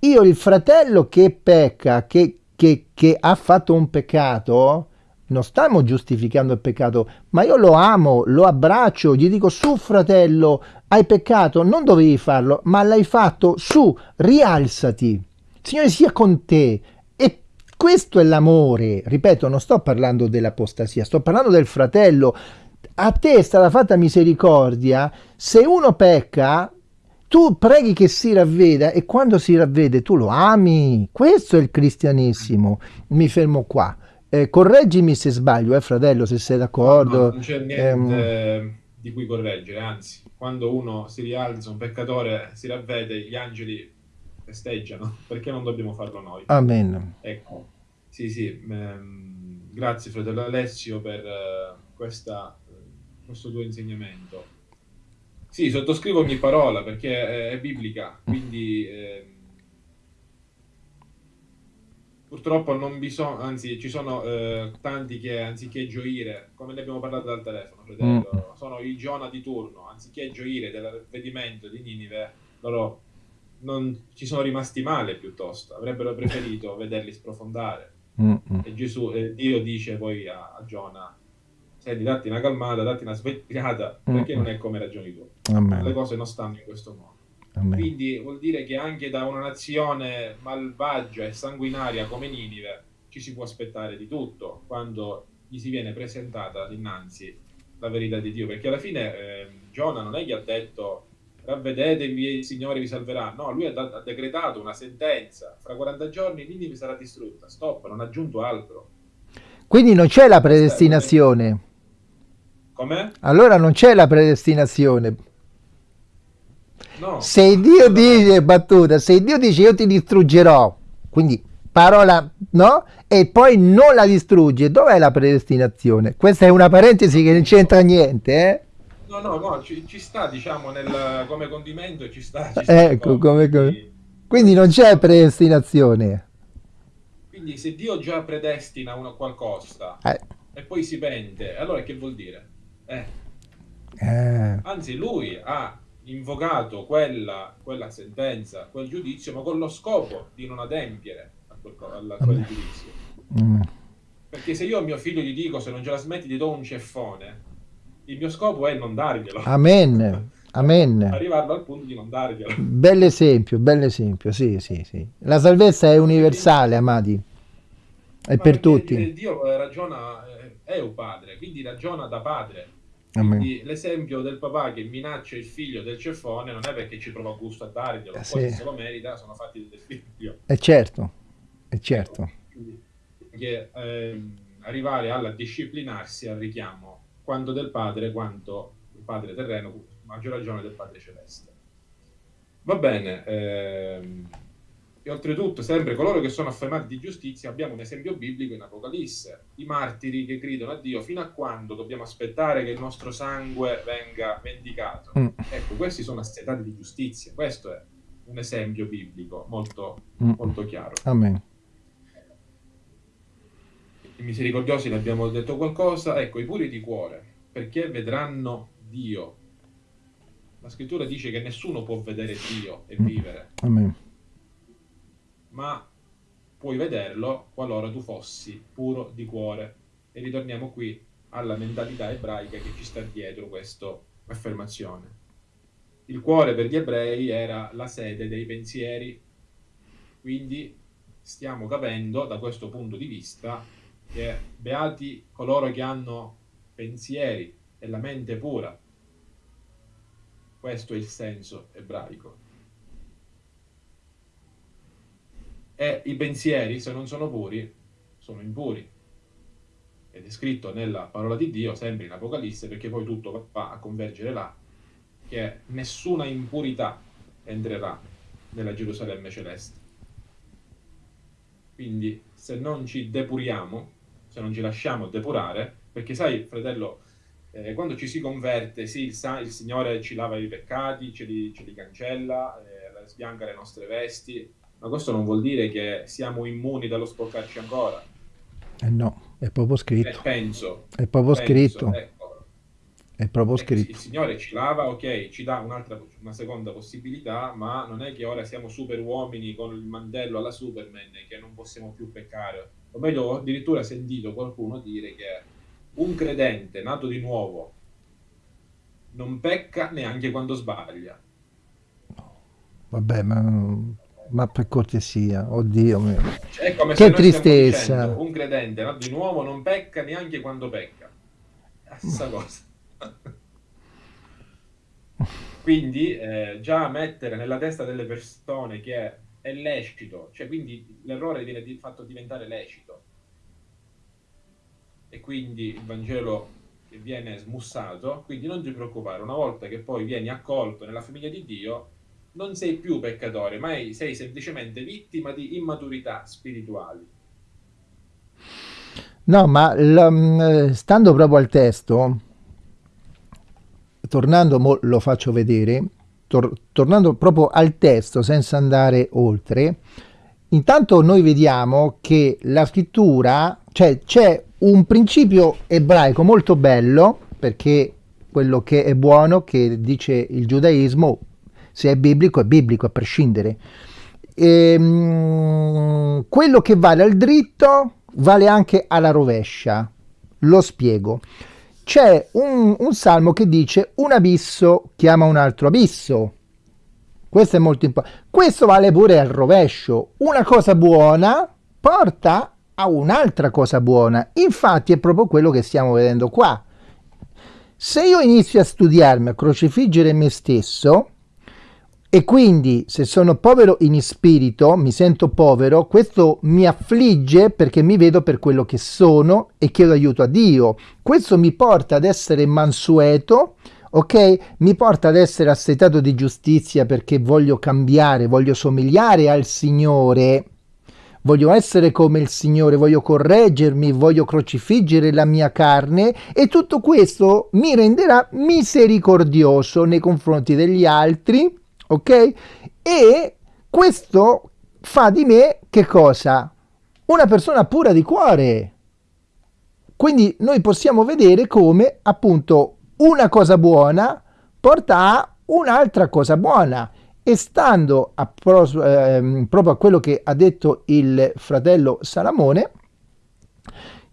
io il fratello che pecca, che, che, che ha fatto un peccato, non stiamo giustificando il peccato, ma io lo amo, lo abbraccio, gli dico su fratello, hai peccato, non dovevi farlo, ma l'hai fatto, su, rialzati. Signore sia con te. E questo è l'amore. Ripeto, non sto parlando dell'apostasia, sto parlando del fratello. A te è stata fatta misericordia. Se uno pecca, tu preghi che si ravveda e quando si ravvede tu lo ami. Questo è il cristianesimo. Mi fermo qua. Eh, correggimi se sbaglio, eh, fratello, se sei d'accordo. No, no, non c'è niente ehm... di cui correggere, anzi, quando uno si rialza, un peccatore si ravvede, gli angeli festeggiano, perché non dobbiamo farlo noi? Amen. Ecco, sì, sì, ehm, grazie fratello Alessio per eh, questa, questo tuo insegnamento. Sì, sottoscrivo ogni parola perché è, biblica, quindi eh, purtroppo non bisogna, anzi ci sono eh, tanti che anziché gioire, come ne abbiamo parlato dal telefono, fratello, mm. sono i Giona di turno, anziché gioire dell'avvedimento di Ninive, loro non ci sono rimasti male piuttosto, avrebbero preferito <laughs> vederli sprofondare. Mm-mm. E Gesù, eh, Dio dice poi a, a Giona, senti, datti una calmata, datti una svegliata, perché non è come ragioni tu. Amen. Le cose non stanno in questo modo. Amen. Quindi vuol dire che anche da una nazione malvagia e sanguinaria come Ninive ci si può aspettare di tutto quando gli si viene presentata dinanzi la verità di Dio, perché alla fine eh, Giona non è che ha detto ravvedetevi e il Signore vi salverà, no, lui ha, da- ha decretato una sentenza, fra 40 giorni Ninive sarà distrutta, stop, non ha aggiunto altro. Quindi non c'è la predestinazione. Com'è? Allora non c'è la predestinazione. No. Se Dio dice, battuta, se Dio dice io ti distruggerò, quindi parola, no? E poi non la distrugge. Dov'è la predestinazione? Questa è una parentesi che non c'entra niente, eh? No, no, no, ci, ci sta, diciamo, nel, come condimento ci sta. Ci sta ecco, come, come... Quindi non c'è predestinazione. Quindi se Dio già predestina una qualcosa eh. e poi si pente, allora che vuol dire? Eh. Eh. Anzi, lui ha invocato quella, quella, sentenza, quel giudizio, ma con lo scopo di non adempiere a quel, a quel giudizio. Mm. Perché se io a mio figlio gli dico se non ce la smetti ti do un ceffone, il mio scopo è non darglielo. Amen. Amen. Arrivarlo al punto di non darglielo. Bell'esempio, bell'esempio, sì, sì, sì. La salvezza è universale, amati. È per tutti. Dio ragiona, eh, è un padre, quindi ragiona da padre. Quindi l'esempio del papà che minaccia il figlio del ceffone non è perché ci prova gusto a darglielo, eh, poi sì. se lo merita sono fatti del figlio. È certo, è certo. Quindi, che, eh, arrivare alla disciplinarsi al richiamo quanto del padre quanto il padre terreno, maggior ragione del padre celeste. Va bene, ehm, e oltretutto, sempre coloro che sono affermati di giustizia, abbiamo un esempio biblico in Apocalisse, i martiri che gridano a Dio fino a quando dobbiamo aspettare che il nostro sangue venga vendicato. Mm. Ecco, questi sono assetati di giustizia, questo è un esempio biblico molto, mm. molto chiaro. Amen. I misericordiosi ne abbiamo detto qualcosa, ecco, i puri di cuore, perché vedranno Dio. La scrittura dice che nessuno può vedere Dio e mm. vivere. Amen ma puoi vederlo qualora tu fossi puro di cuore. E ritorniamo qui alla mentalità ebraica che ci sta dietro questa affermazione. Il cuore per gli ebrei era la sede dei pensieri, quindi stiamo capendo da questo punto di vista che beati coloro che hanno pensieri e la mente pura. Questo è il senso ebraico. E i pensieri, se non sono puri, sono impuri. Ed è scritto nella parola di Dio, sempre in Apocalisse, perché poi tutto va a convergere là, che nessuna impurità entrerà nella Gerusalemme celeste. Quindi se non ci depuriamo, se non ci lasciamo depurare, perché sai, fratello, eh, quando ci si converte, sì, il, il, Signore ci lava i peccati, ce li, ce li cancella, eh, sbianca le nostre vesti, ma questo non vuol dire che siamo immuni dallo sporcarci ancora. Eh no, è proprio scritto. Eh, penso. È proprio penso, scritto. Ecco. È proprio scritto. Il Signore ci lava, ok, ci dà un'altra, una seconda possibilità, ma non è che ora siamo super uomini con il mantello alla Superman e che non possiamo più peccare. O meglio, ho addirittura sentito qualcuno dire che un credente nato di nuovo non pecca neanche quando sbaglia. Vabbè, ma ma per cortesia, oddio mio. Cioè, che tristezza. Dicendo, un credente nato di nuovo non pecca neanche quando pecca. La stessa cosa. quindi eh, già mettere nella testa delle persone che è lecito, cioè quindi l'errore viene di, fatto diventare lecito. E quindi il Vangelo viene smussato, quindi non ti preoccupare, una volta che poi vieni accolto nella famiglia di Dio, non sei più peccatore, ma sei semplicemente vittima di immaturità spirituali. No, ma l, stando proprio al testo, tornando, lo faccio vedere, tor, tornando proprio al testo senza andare oltre, intanto noi vediamo che la scrittura, cioè c'è un principio ebraico molto bello, perché quello che è buono, che dice il giudaismo, se è biblico è biblico a prescindere. E, ehm, quello che vale al dritto vale anche alla rovescia. Lo spiego. C'è un, un salmo che dice un abisso chiama un altro abisso. Questo è molto importante. Questo vale pure al rovescio. Una cosa buona porta a un'altra cosa buona. Infatti è proprio quello che stiamo vedendo qua. Se io inizio a studiarmi, a crocifiggere me stesso, e quindi se sono povero in spirito, mi sento povero, questo mi affligge perché mi vedo per quello che sono e chiedo aiuto a Dio. Questo mi porta ad essere mansueto, ok? Mi porta ad essere assetato di giustizia perché voglio cambiare, voglio somigliare al Signore, voglio essere come il Signore, voglio correggermi, voglio crocifiggere la mia carne e tutto questo mi renderà misericordioso nei confronti degli altri, ok? E questo fa di me che cosa? Una persona pura di cuore. Quindi noi possiamo vedere come appunto una cosa buona porta a un'altra cosa buona e stando a pro, eh, proprio a quello che ha detto il fratello Salamone,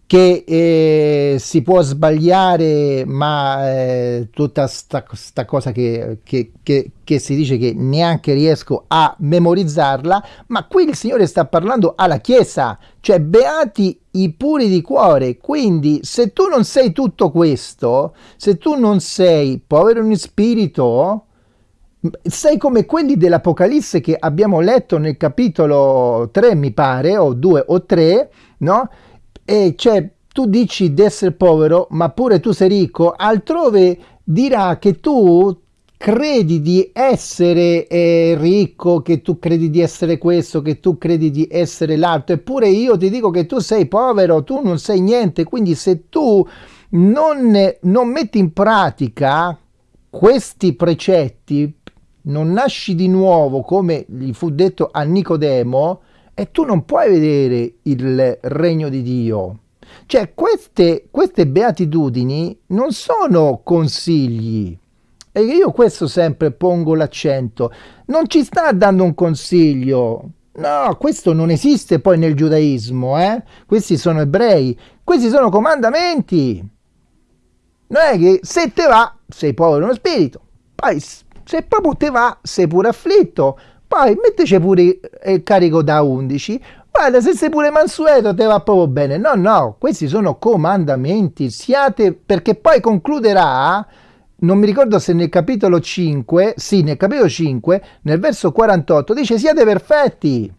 che eh, si può sbagliare, ma eh, tutta questa cosa che, che, che, che, si dice che neanche riesco a memorizzarla, ma qui il Signore sta parlando alla Chiesa, cioè beati i puri di cuore, quindi se tu non sei tutto questo, se tu non sei povero in spirito, sei come quelli dell'Apocalisse che abbiamo letto nel capitolo 3, mi pare, o 2 o 3, no? E cioè, tu dici di essere povero, ma pure tu sei ricco, altrove dirà che tu credi di essere eh, ricco, che tu credi di essere questo, che tu credi di essere l'altro, eppure io ti dico che tu sei povero, tu non sei niente, quindi se tu non, non metti in pratica questi precetti, non nasci di nuovo come gli fu detto a Nicodemo, e tu non puoi vedere il regno di Dio. Cioè, queste, queste beatitudini non sono consigli. E io questo sempre pongo l'accento. Non ci sta dando un consiglio. No, questo non esiste poi nel giudaismo, eh? Questi sono ebrei. Questi sono comandamenti. Non è che se te va, sei povero nello spirito. Poi se proprio te va, sei pure afflitto poi metteci pure il carico da 11 guarda se sei pure mansueto te va proprio bene. No no questi sono comandamenti. Siate perché poi concluderà non mi ricordo se nel capitolo 5 sì nel capitolo 5 nel verso 48 dice siate perfetti.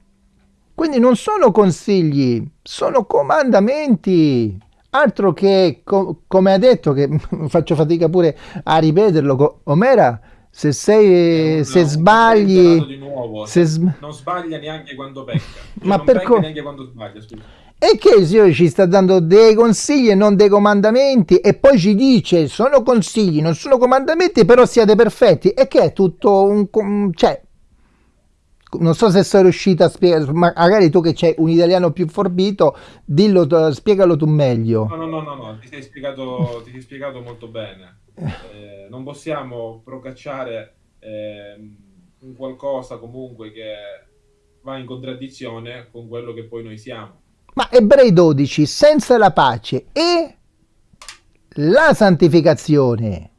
Quindi non sono consigli sono comandamenti. Altro che co- come ha detto che <laughs> faccio fatica pure a ripeterlo Omera se sei, no, se sbagli, nuovo, se sb... non sbaglia neanche quando pecca, <laughs> cioè ma per co- neanche quando sbaglia. Scusa. E che il Signore ci sta dando dei consigli e non dei comandamenti, e poi ci dice: sono consigli, non sono comandamenti, però siate perfetti. E che è tutto un. cioè, non so se sono riuscito a spiegare, magari tu che c'hai un italiano più forbito, dillo, spiegalo tu meglio. No, no, no, no, no. Ti, sei spiegato, ti sei spiegato molto bene. Eh, non possiamo procacciare eh, un qualcosa comunque che va in contraddizione con quello che poi noi siamo. Ma Ebrei 12, senza la pace e la santificazione.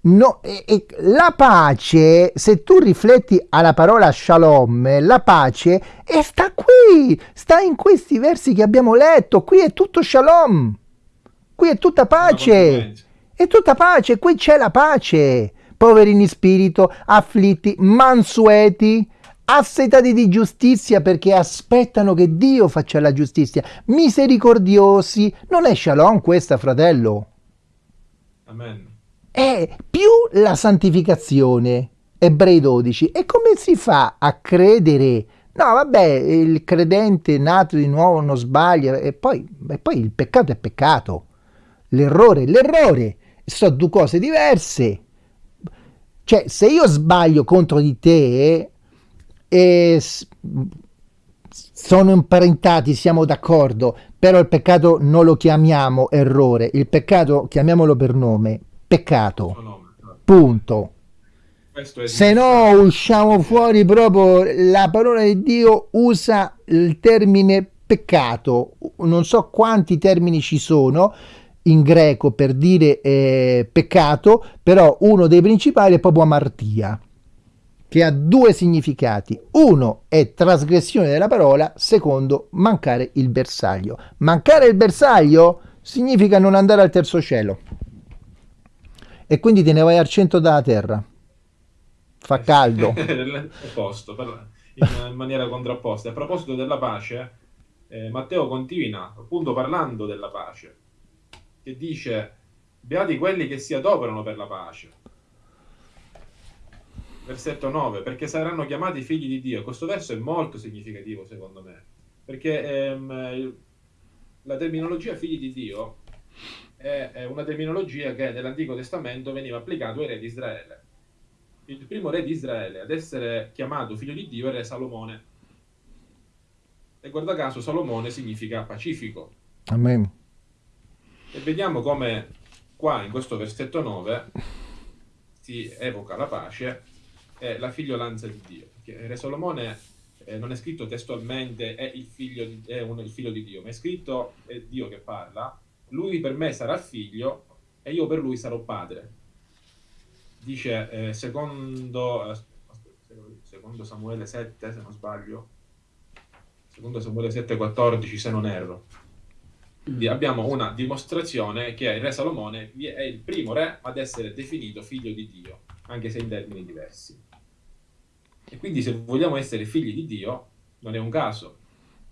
No, e, e, la pace, se tu rifletti alla parola shalom, la pace e sta qui, sta in questi versi che abbiamo letto, qui è tutto shalom, qui è tutta pace. È tutta pace, qui c'è la pace. Poveri in spirito, afflitti, mansueti, assetati di giustizia perché aspettano che Dio faccia la giustizia, misericordiosi. Non è shalom questa, fratello? Amen. È più la santificazione. Ebrei 12. E come si fa a credere? No, vabbè, il credente nato di nuovo non sbaglia, e poi, e poi il peccato è peccato. L'errore è l'errore sono due cose diverse. Cioè, se io sbaglio contro di te e sono imparentati, siamo d'accordo, però il peccato non lo chiamiamo errore, il peccato chiamiamolo per nome, peccato. Punto. Se no usciamo fuori proprio la parola di Dio usa il termine peccato, non so quanti termini ci sono, in greco per dire eh, peccato, però uno dei principali è proprio amartia, che ha due significati. Uno è trasgressione della parola, secondo mancare il bersaglio. Mancare il bersaglio significa non andare al terzo cielo. E quindi te ne vai al centro della terra. Fa caldo. <laughs> Opposto, in maniera contrapposta. A proposito della pace, eh, Matteo continua appunto parlando della pace che dice beati quelli che si adoperano per la pace. Versetto 9, perché saranno chiamati figli di Dio. Questo verso è molto significativo secondo me. perché ehm, la terminologia figli di Dio è, è una terminologia che nell'Antico Testamento veniva applicata ai re di Israele. Il primo re di Israele ad essere chiamato figlio di Dio re Salomone. E guarda caso Salomone significa pacifico. Amen. E vediamo come qua in questo versetto 9 si evoca la pace e la figliolanza di Dio. Re Solomone eh, non è scritto testualmente è il, figlio di, è un, il figlio di Dio, ma è scritto è Dio che parla, lui per me sarà figlio e io per lui sarò padre. Dice eh, secondo, eh, secondo Samuele 7, se non sbaglio, secondo Samuele 7, 14, se non erro quindi abbiamo una dimostrazione che il re Salomone è il primo re ad essere definito figlio di Dio, anche se in termini diversi. E quindi se vogliamo essere figli di Dio, non è un caso,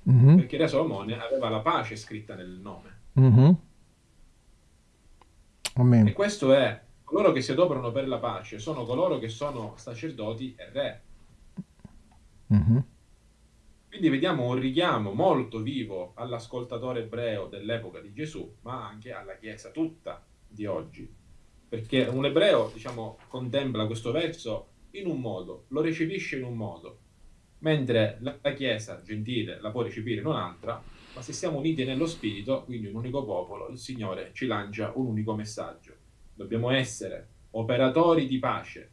mm-hmm. perché il re Salomone aveva la pace scritta nel nome. Mm-hmm. E questo è, coloro che si adoperano per la pace sono coloro che sono sacerdoti e re. Mm-hmm. Quindi vediamo un richiamo molto vivo all'ascoltatore ebreo dell'epoca di Gesù, ma anche alla Chiesa tutta di oggi. Perché un ebreo, diciamo, contempla questo verso in un modo, lo recepisce in un modo, mentre la Chiesa gentile la può recepire in un'altra, ma se siamo uniti nello Spirito, quindi un unico popolo, il Signore ci lancia un unico messaggio. Dobbiamo essere operatori di pace.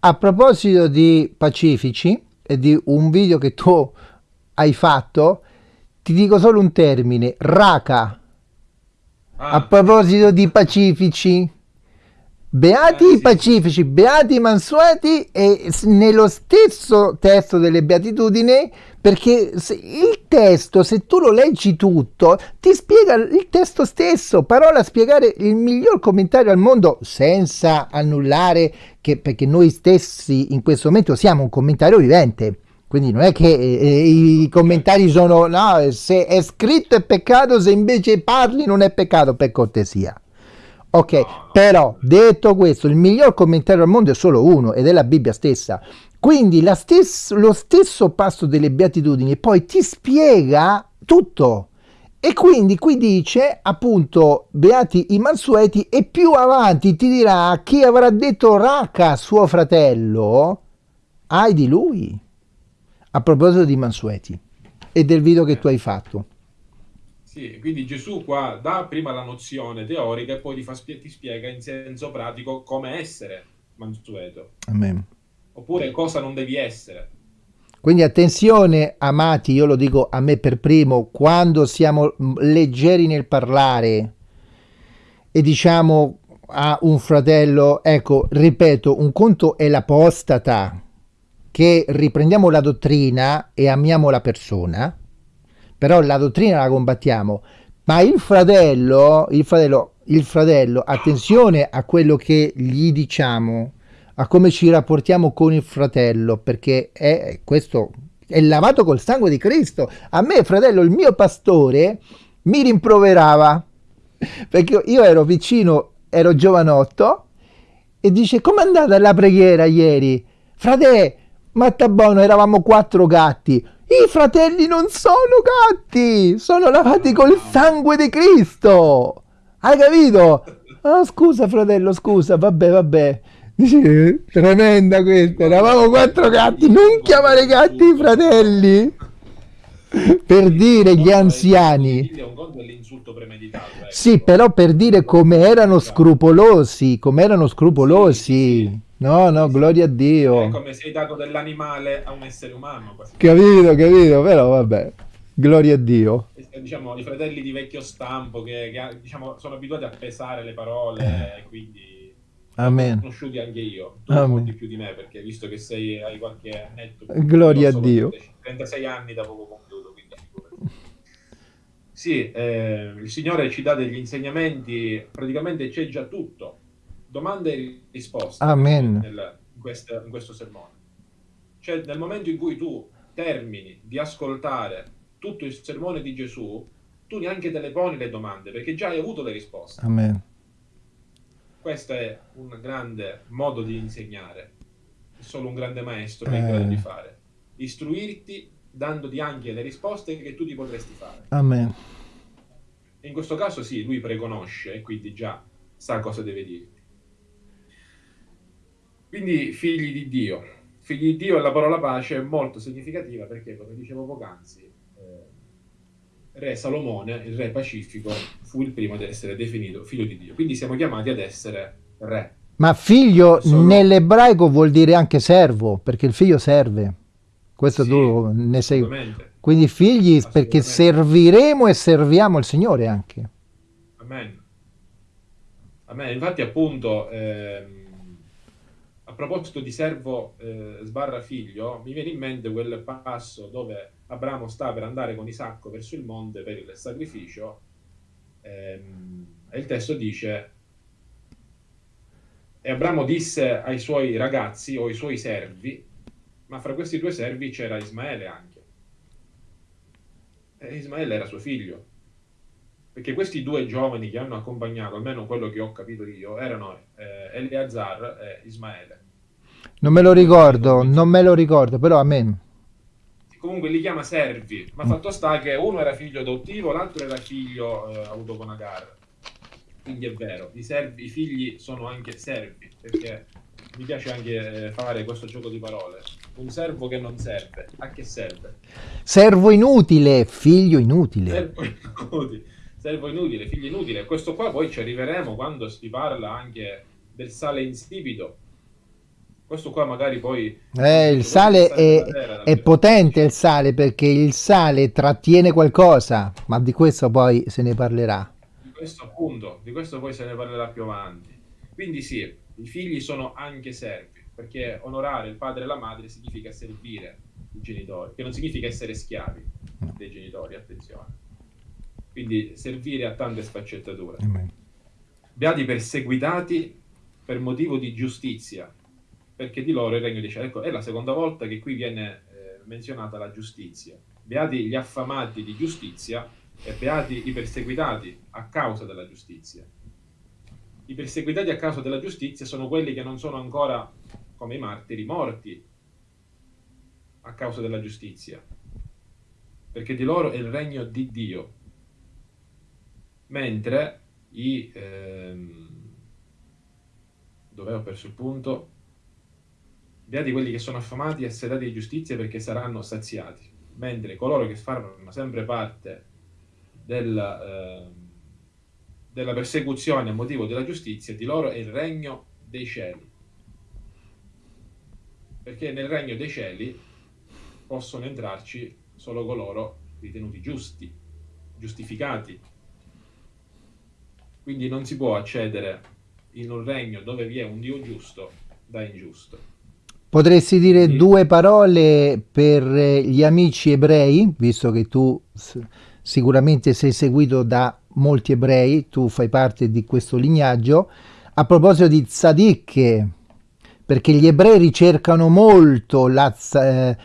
A proposito di pacifici, di un video che tu hai fatto, ti dico solo un termine, raca. Ah. A proposito di pacifici, beati eh, i pacifici, beati i mansueti e nello stesso testo delle beatitudini perché il testo, se tu lo leggi tutto, ti spiega il testo stesso, parola a spiegare il miglior commentario al mondo senza annullare che perché noi stessi in questo momento siamo un commentario vivente. Quindi non è che eh, eh i commentari sono no, se è scritto è peccato, se invece parli non è peccato, per cortesia. Ok, però detto questo, il miglior commentario al mondo è solo uno ed è la Bibbia stessa. Quindi stes- lo stesso passo delle beatitudini poi ti spiega tutto. E quindi qui dice appunto beati i mansueti e più avanti ti dirà chi avrà detto raca suo fratello, ai di lui. A proposito di mansueti e del video che tu hai fatto. Sì, quindi Gesù qua dà prima la nozione teorica e poi ti, fa, ti spiega in senso pratico come essere mansueto. Amen oppure cosa non devi essere. Quindi attenzione, amati, io lo dico a me per primo, quando siamo leggeri nel parlare e diciamo a un fratello, ecco, ripeto, un conto è l'apostata, che riprendiamo la dottrina e amiamo la persona, però la dottrina la combattiamo, ma il fratello, il fratello, il fratello, attenzione a quello che gli diciamo, a come ci rapportiamo con il fratello, perché è questo è lavato col sangue di Cristo. A me, fratello, il mio pastore mi rimproverava <laughs> perché io ero vicino, ero giovanotto e dice: Com'è andata la preghiera ieri? Frate, Mattabono, eravamo quattro gatti. I fratelli non sono gatti, sono lavati col sangue di Cristo. Hai capito? Oh, scusa, fratello, scusa, vabbè, vabbè. Dici, tremenda questa, eravamo quattro gatti, non chiamare gatti i fratelli. Per dire gli anziani. Sì, però per dire come erano scrupolosi, come erano scrupolosi. No, no, gloria a Dio. È come sei dato dell'animale a un essere umano. Capito, capito, però vabbè. Gloria a Dio. Diciamo, i fratelli di vecchio stampo che, che diciamo, sono abituati a pesare le parole, eh. quindi Amen. conosciuti anche io, tu Amen. di più di me perché visto che sei, hai qualche annetto. Gloria a Dio. 36 anni da poco compiuto, quindi Sì, eh, il Signore ci dà degli insegnamenti, praticamente c'è già tutto, domande e risposte Amen. Nel, in, questo, in questo sermone. Cioè nel momento in cui tu termini di ascoltare tutto il sermone di Gesù, tu neanche te le poni le domande perché già hai avuto le risposte. Amen. Questo è un grande modo di insegnare, solo un grande maestro è in grado di eh. fare. Istruirti dandoti anche le risposte che tu ti potresti fare. Amen. In questo caso sì, lui preconosce e quindi già sa cosa deve dirti. Quindi figli di Dio. Figli di Dio e la parola pace è molto significativa perché, come dicevo poc'anzi, eh, re Salomone, il re pacifico, fu il primo ad essere definito figlio di Dio. Quindi siamo chiamati ad essere re. Ma figlio Sono... nell'ebraico vuol dire anche servo, perché il figlio serve. Questo sì, tu ne sei. Quindi figli perché serviremo e serviamo il Signore anche. Amen. Amen. Infatti appunto ehm, a proposito di servo eh, sbarra figlio, mi viene in mente quel passo dove Abramo sta per andare con Isacco verso il monte per il sacrificio ehm, e il testo dice e Abramo disse ai suoi ragazzi o ai suoi servi, ma fra questi due servi c'era Ismaele anche. E Ismaele era suo figlio. Perché questi due giovani che hanno accompagnato, almeno quello che ho capito io, erano eh, Eleazar e Ismaele. Non me lo ricordo, non me lo ricordo, però a me. Comunque li chiama servi, ma fatto sta che uno era figlio adottivo, l'altro era figlio eh, avuto con Agar. Quindi è vero, i, servi, i figli sono anche servi, perché mi piace anche eh, fare questo gioco di parole. Un servo che non serve, a che serve? Servo inutile, figlio inutile. Servo <laughs> inutile, servo inutile figlio inutile. Questo qua poi ci arriveremo quando si parla anche del sale insipido, questo qua magari poi... Eh, il sale è, terra, è potente il sale perché il sale trattiene qualcosa, ma di questo poi se ne parlerà. Di questo appunto, di questo poi se ne parlerà più avanti. Quindi sì, i figli sono anche servi, perché onorare il padre e la madre significa servire i genitori, che non significa essere schiavi dei genitori, attenzione. Quindi servire a tante sfaccettature. Beati perseguitati per motivo di giustizia, perché di loro il regno di cielo. Ecco, è la seconda volta che qui viene eh, menzionata la giustizia. Beati gli affamati di giustizia e beati i perseguitati a causa della giustizia. I perseguitati a causa della giustizia sono quelli che non sono ancora, come i martiri, morti a causa della giustizia, perché di loro è il regno di Dio. Mentre i... Ehm, dove ho perso il punto? Beati quelli che sono affamati e sedati di giustizia perché saranno saziati, mentre coloro che fanno sempre parte del, eh, della persecuzione a motivo della giustizia, di loro è il regno dei cieli. Perché nel regno dei cieli possono entrarci solo coloro ritenuti giusti, giustificati. Quindi non si può accedere in un regno dove vi è un Dio giusto da ingiusto. Potresti dire sì. due parole per eh, gli amici ebrei, visto che tu sicuramente sei seguito da molti ebrei, tu fai parte di questo lignaggio, a proposito di tzaddik, perché gli ebrei ricercano molto la, eh,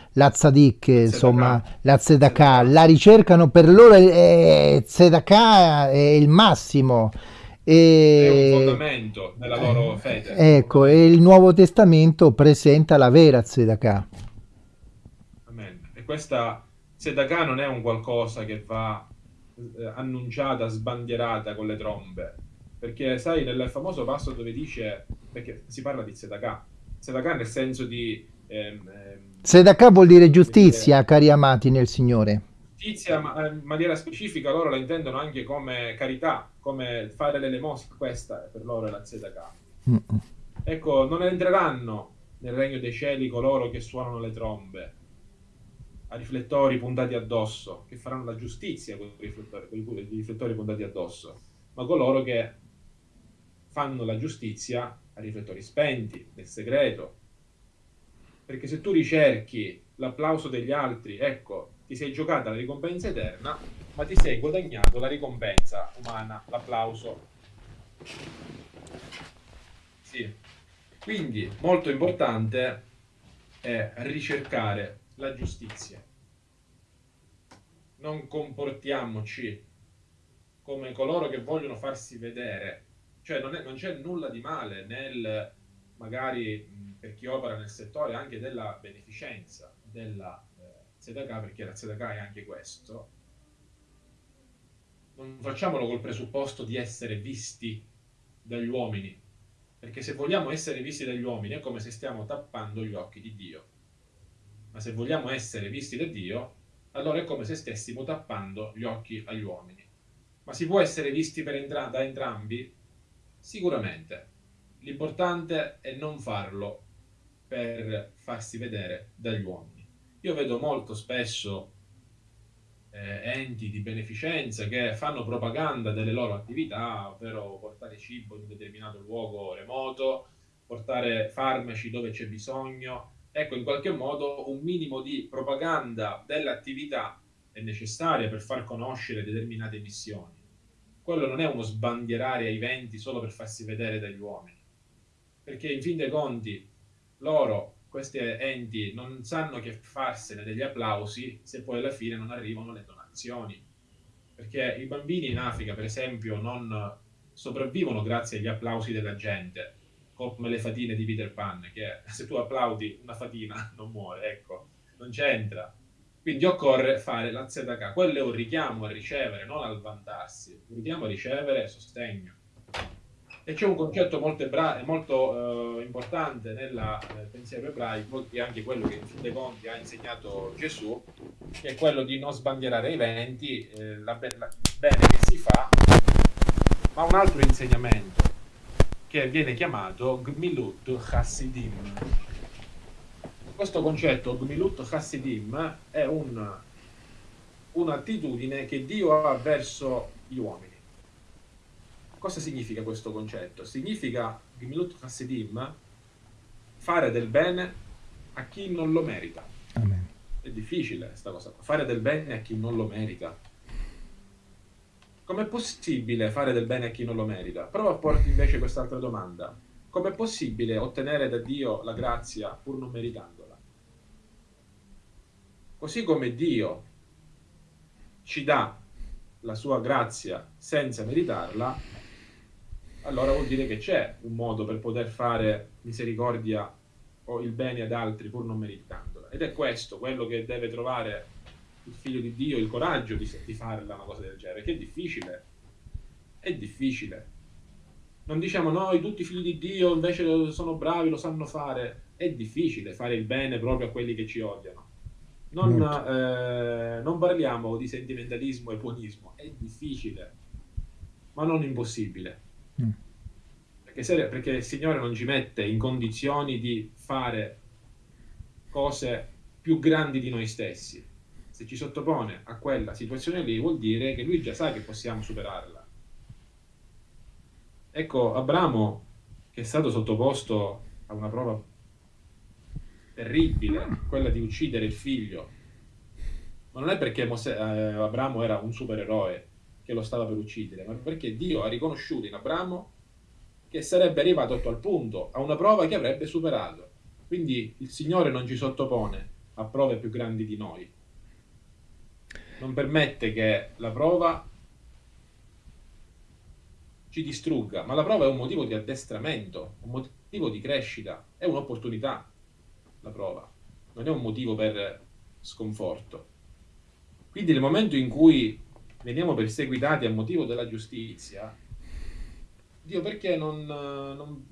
insomma, la tzedakah, la ricercano per loro, eh, tzedakah è il massimo. E... È un fondamento della loro fede. Ecco, e il Nuovo Testamento presenta la vera Tzedakah. Amen. E questa Tzedakah non è un qualcosa che va eh, annunciata, sbandierata con le trombe. Perché sai, nel famoso passo dove dice, perché si parla di Tzedakah, Tzedakah nel senso di... Ehm, ehm, Tzedakah vuol dire giustizia, cari amati nel Signore giustizia ma, eh, in maniera specifica loro la intendono anche come carità, come fare l'elemosina, questa per loro è la tzedakah. Mm. Ecco, non entreranno nel regno dei cieli coloro che suonano le trombe, a riflettori puntati addosso, che faranno la giustizia con i riflettori, con i riflettori puntati addosso, ma coloro che fanno la giustizia a riflettori spenti, nel segreto. Perché se tu ricerchi l'applauso degli altri, ecco, ti sei giocata la ricompensa eterna, ma ti sei guadagnato la ricompensa umana, l'applauso. Sì. Quindi, molto importante è ricercare la giustizia. Non comportiamoci come coloro che vogliono farsi vedere. Cioè, non, è, non c'è nulla di male nel, magari per chi opera nel settore, anche della beneficenza, della ZK, perché la ZK è anche questo, non facciamolo col presupposto di essere visti dagli uomini, perché se vogliamo essere visti dagli uomini è come se stiamo tappando gli occhi di Dio. Ma se vogliamo essere visti da Dio, allora è come se stessimo tappando gli occhi agli uomini. Ma si può essere visti entra da entrambi? Sicuramente. L'importante è non farlo per farsi vedere dagli uomini. Io vedo molto spesso eh, enti di beneficenza che fanno propaganda delle loro attività, ovvero portare cibo in un determinato luogo remoto, portare farmaci dove c'è bisogno. Ecco, in qualche modo un minimo di propaganda dell'attività è necessaria per far conoscere determinate missioni. Quello non è uno sbandierare ai venti solo per farsi vedere dagli uomini, perché in fin dei conti loro questi enti non sanno che farsene degli applausi se poi alla fine non arrivano le donazioni. Perché i bambini in Africa, per esempio, non sopravvivono grazie agli applausi della gente, come le fatine di Peter Pan, che se tu applaudi una fatina non muore, ecco, non c'entra. Quindi occorre fare la ZK, quello è un richiamo a ricevere, non al vantarsi, un richiamo a ricevere sostegno. E c'è un concetto molto, molto eh, importante nel eh, pensiero ebraico, che è anche quello che in fin dei conti ha insegnato Gesù, che è quello di non sbandierare i venti, eh, la bene che si fa, ma un altro insegnamento che viene chiamato Gmilut Chassidim. Questo concetto, Gmilut Chassidim, è un, un'attitudine che Dio ha verso gli uomini Cosa significa questo concetto? Significa, Gimilut Hasidim, fare del bene a chi non lo merita. Amen. È difficile questa cosa, fare del bene a chi non lo merita. Com'è possibile fare del bene a chi non lo merita? Prova a porti invece quest'altra domanda. Com'è possibile ottenere da Dio la grazia pur non meritandola? Così come Dio ci dà la sua grazia senza meritarla, allora vuol dire che c'è un modo per poter fare misericordia o il bene ad altri pur non meritandola. Ed è questo quello che deve trovare il figlio di Dio il coraggio di, di farla una cosa del genere, che è difficile. È difficile. Non diciamo noi, tutti i figli di Dio invece sono bravi, lo sanno fare. È difficile fare il bene proprio a quelli che ci odiano. Non, eh, non parliamo di sentimentalismo e buonismo, è difficile, ma non impossibile. Mm. Perché, se, perché il Signore non ci mette in condizioni di fare cose più grandi di noi stessi. Se ci sottopone a quella situazione lì, vuol dire che lui già sa che possiamo superarla. Ecco, Abramo, che è stato sottoposto a una prova terribile, quella di uccidere il figlio, ma non è perché Mosè, eh, Abramo era un supereroe, che lo stava per uccidere, ma perché Dio ha riconosciuto in Abramo che sarebbe arrivato a tal punto, a una prova che avrebbe superato. Quindi il Signore non ci sottopone a prove più grandi di noi. Non permette che la prova ci distrugga, ma la prova è un motivo di addestramento, un motivo di crescita, è un'opportunità la prova, non è un motivo per sconforto. Quindi nel momento in cui veniamo perseguitati a motivo della giustizia, Dio perché non, non,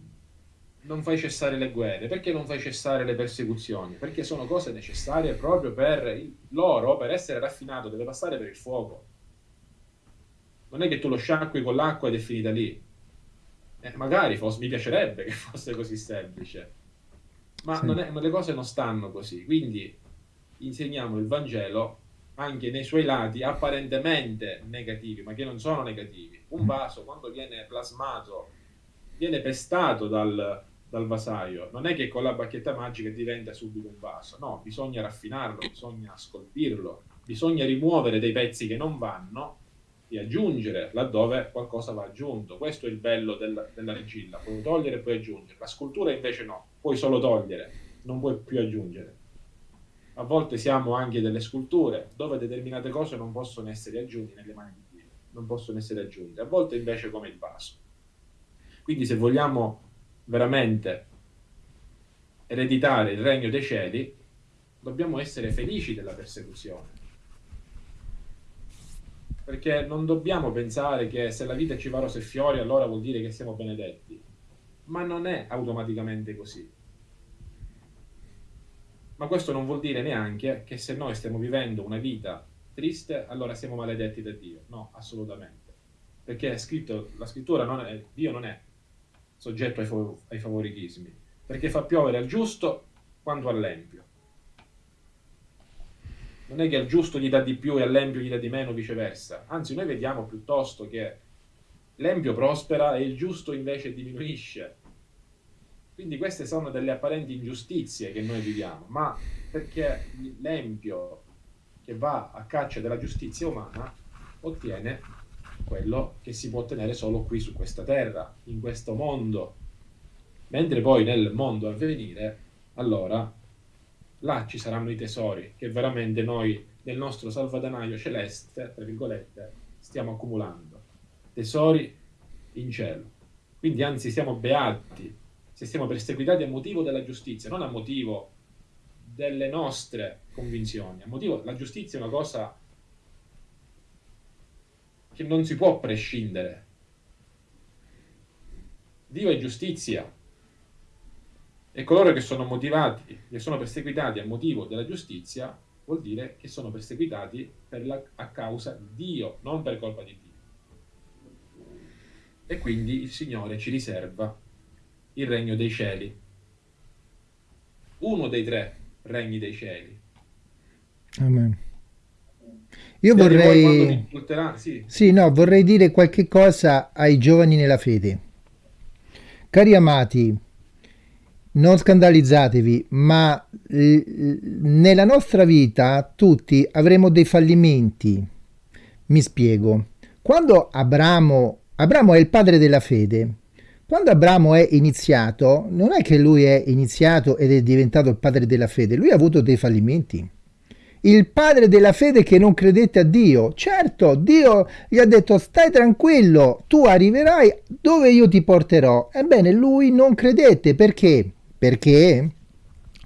non, fai cessare le guerre? Perché non fai cessare le persecuzioni? Perché sono cose necessarie proprio per loro, per essere raffinato, deve passare per il fuoco. Non è che tu lo sciacqui con l'acqua ed è finita lì. Eh, magari fosse, mi piacerebbe che fosse così semplice, ma, sì. è, ma le cose non stanno così. Quindi insegniamo il Vangelo anche nei suoi lati apparentemente negativi, ma che non sono negativi. Un mm. vaso, quando viene plasmato, viene pestato dal, dal vasaio, non è che con la bacchetta magica diventa subito un vaso, no, bisogna raffinarlo, bisogna scolpirlo, bisogna rimuovere dei pezzi che non vanno e aggiungere laddove qualcosa va aggiunto. Questo è il bello del, della regilla, puoi togliere e puoi aggiungere. La scultura invece no, puoi solo togliere, non puoi più aggiungere a volte siamo anche delle sculture dove determinate cose non possono essere aggiunte nelle mani di Dio, non possono essere aggiunte, a volte invece come il vaso. Quindi se vogliamo veramente ereditare il regno dei cieli, dobbiamo essere felici della persecuzione. Perché non dobbiamo pensare che se la vita ci va rose e fiori allora vuol dire che siamo benedetti. Ma non è automaticamente così. Ma questo non vuol dire neanche che se noi stiamo vivendo una vita triste, allora siamo maledetti da Dio. No, assolutamente. Perché è scritto, la scrittura non è, Dio non è soggetto ai, fav- ai favoritismi, perché fa piovere al giusto quanto all'empio. Non è che al giusto gli dà di più e all'empio gli dà di meno, viceversa. Anzi, noi vediamo piuttosto che l'empio prospera e il giusto invece diminuisce. Quindi queste sono delle apparenti ingiustizie che noi viviamo, ma perché l'empio che va a caccia della giustizia umana ottiene quello che si può ottenere solo qui su questa terra, in questo mondo. Mentre poi nel mondo a venire, allora, là ci saranno i tesori che veramente noi nel nostro salvadanaio celeste, tra virgolette, stiamo accumulando. Tesori in cielo. Quindi anzi siamo beati se siamo perseguitati a motivo della giustizia, non a motivo delle nostre convinzioni. A motivo, la giustizia è una cosa che non si può prescindere. Dio è giustizia e coloro che sono motivati, che sono perseguitati a motivo della giustizia, vuol dire che sono perseguitati la, a causa di Dio, non per colpa di Dio. E quindi il Signore ci riserva il regno dei cieli. Uno dei tre regni dei cieli. Amen. Io vorrei... Sì. sì, no, vorrei dire qualche cosa ai giovani nella fede. Cari amati, non scandalizzatevi, ma nella nostra vita tutti avremo dei fallimenti. Mi spiego. Quando Abramo, Abramo è il padre della fede, quando Abramo è iniziato, non è che lui è iniziato ed è diventato il padre della fede, lui ha avuto dei fallimenti. Il padre della fede che non credette a Dio. Certo, Dio gli ha detto stai tranquillo, tu arriverai dove io ti porterò. Ebbene, lui non credette perché? Perché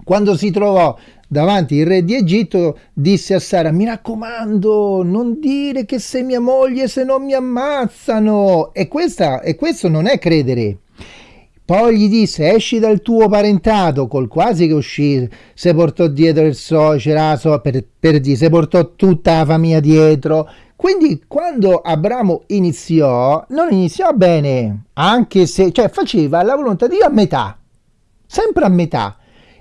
quando si trovò davanti il re di Egitto disse a Sara mi raccomando non dire che sei mia moglie se non mi ammazzano. E, questa, e questo non è credere. Poi gli disse esci dal tuo parentato col quasi che uscì si portò dietro il suocero per, per dire si portò tutta la famiglia dietro. Quindi quando Abramo iniziò non iniziò bene anche se cioè faceva la volontà di Dio a metà sempre a metà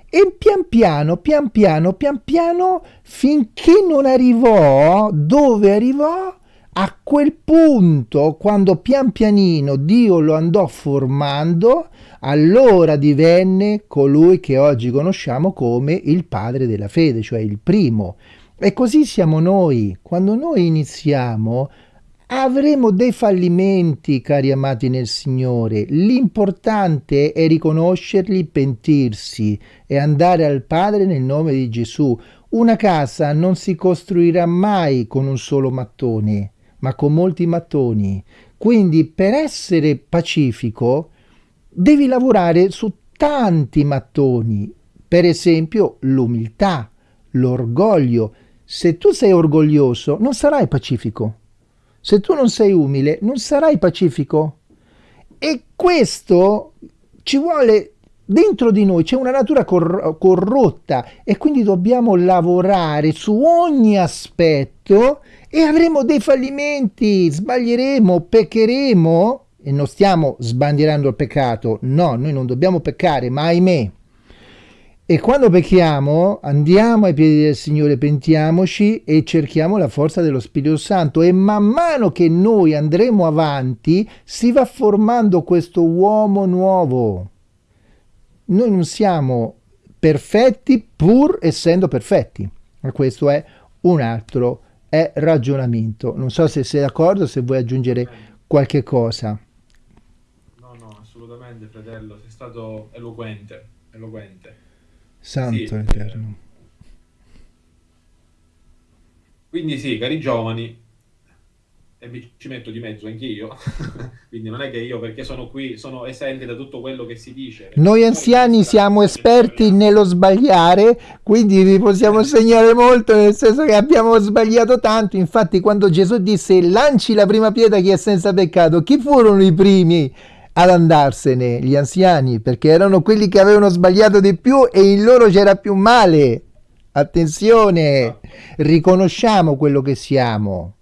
e pian piano, pian piano, pian piano, finché non arrivò dove arrivò, a quel punto, quando pian pianino Dio lo andò formando, allora divenne colui che oggi conosciamo come il padre della fede, cioè il primo. E così siamo noi. Quando noi iniziamo, Avremo dei fallimenti, cari amati nel Signore. L'importante è riconoscerli, pentirsi e andare al Padre nel nome di Gesù. Una casa non si costruirà mai con un solo mattone, ma con molti mattoni. Quindi per essere pacifico devi lavorare su tanti mattoni. Per esempio l'umiltà, l'orgoglio. Se tu sei orgoglioso non sarai pacifico se tu non sei umile, non sarai pacifico. E questo ci vuole dentro di noi, c'è una natura cor- corrotta e quindi dobbiamo lavorare su ogni aspetto e avremo dei fallimenti, sbaglieremo, peccheremo e non stiamo sbandierando il peccato. No, noi non dobbiamo peccare, ma ahimè, e quando pecchiamo andiamo ai piedi del Signore, pentiamoci e cerchiamo la forza dello Spirito Santo e man mano che noi andremo avanti si va formando questo uomo nuovo. Noi non siamo perfetti pur essendo perfetti. Ma questo è un altro è ragionamento. Non so se sei d'accordo, se vuoi aggiungere qualche cosa. No, no, assolutamente, fratello, sei stato eloquente, eloquente. Santo sì, eterno. Quindi sì, cari giovani, e mi ci metto di mezzo anch'io, <laughs> quindi non è che io perché sono qui sono esente da tutto quello che si dice. Noi anziani siamo esperti nello sbagliare, quindi vi possiamo segnare molto nel senso che abbiamo sbagliato tanto, infatti quando Gesù disse lanci la prima pietra chi è senza peccato, chi furono i primi ad andarsene? Gli anziani, perché erano quelli che avevano sbagliato di più e in loro c'era più male. Attenzione, riconosciamo quello che siamo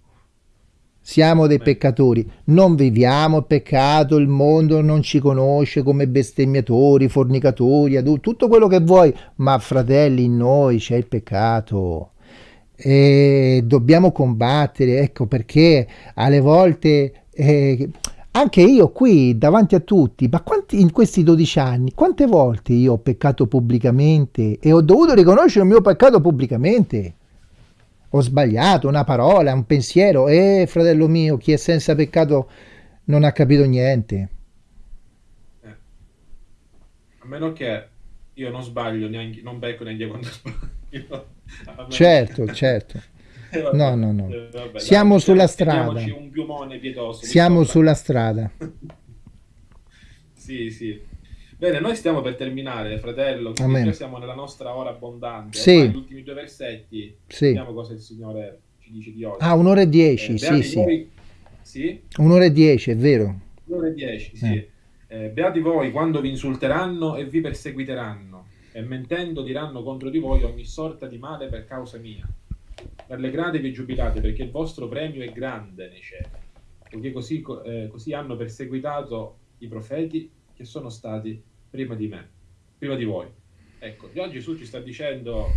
siamo dei peccatori, non viviamo il peccato, il mondo non ci conosce come bestemmiatori, fornicatori, adulti, tutto quello che vuoi, ma fratelli in noi c'è il peccato e dobbiamo combattere, ecco perché alle volte... Eh, anche io qui davanti a tutti, ma quanti, in questi 12 anni, quante volte io ho peccato pubblicamente e ho dovuto riconoscere il mio peccato pubblicamente? ho sbagliato una parola, un pensiero, e eh, fratello mio, chi è senza peccato non ha capito niente. Eh. A meno che io non sbaglio neanche, non becco neanche quando <laughs> sbaglio. Certo, certo. Eh, no, no, no. Eh, vabbè, Siamo dai, sulla strada. Un piumone pietoso. Siamo sulla strada. <laughs> sì, sì. Bene, noi stiamo per terminare, fratello, quindi siamo nella nostra ora abbondante. Sì. Gli ultimi due versetti, sì. vediamo cosa il Signore ci dice di oggi. Ah, un'ora e dieci, eh, sì, sì. Voi... sì. Un'ora e dieci, è vero. Un'ora e dieci, sì. Eh. Eh, beati voi quando vi insulteranno e vi perseguiteranno, e mentendo diranno contro di voi ogni sorta di male per causa mia. Rallegratevi e giubilate, perché il vostro premio è grande nei cieli, perché così, eh, così hanno perseguitato i profeti che sono stati prima di me, prima di voi. Ecco, già Gesù ci sta dicendo,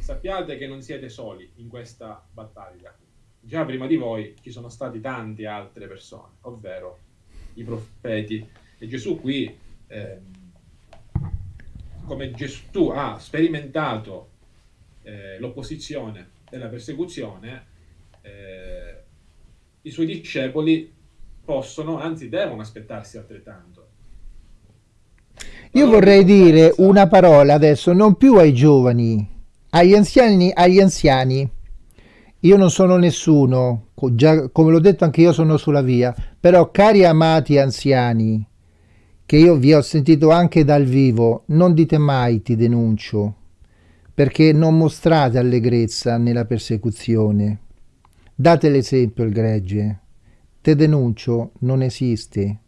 sappiate che non siete soli in questa battaglia. Già prima di voi ci sono stati tante altre persone, ovvero i profeti. E Gesù qui, eh, come Gesù ha sperimentato eh, l'opposizione e la persecuzione, eh, i suoi discepoli possono, anzi devono aspettarsi altrettanto. Io vorrei dire una parola adesso, non più ai giovani, agli anziani, agli anziani. Io non sono nessuno, già, come l'ho detto anche io sono sulla via, però cari amati anziani, che io vi ho sentito anche dal vivo, non dite mai ti denuncio, perché non mostrate allegrezza nella persecuzione. Date l'esempio il gregge. Te denuncio non esiste.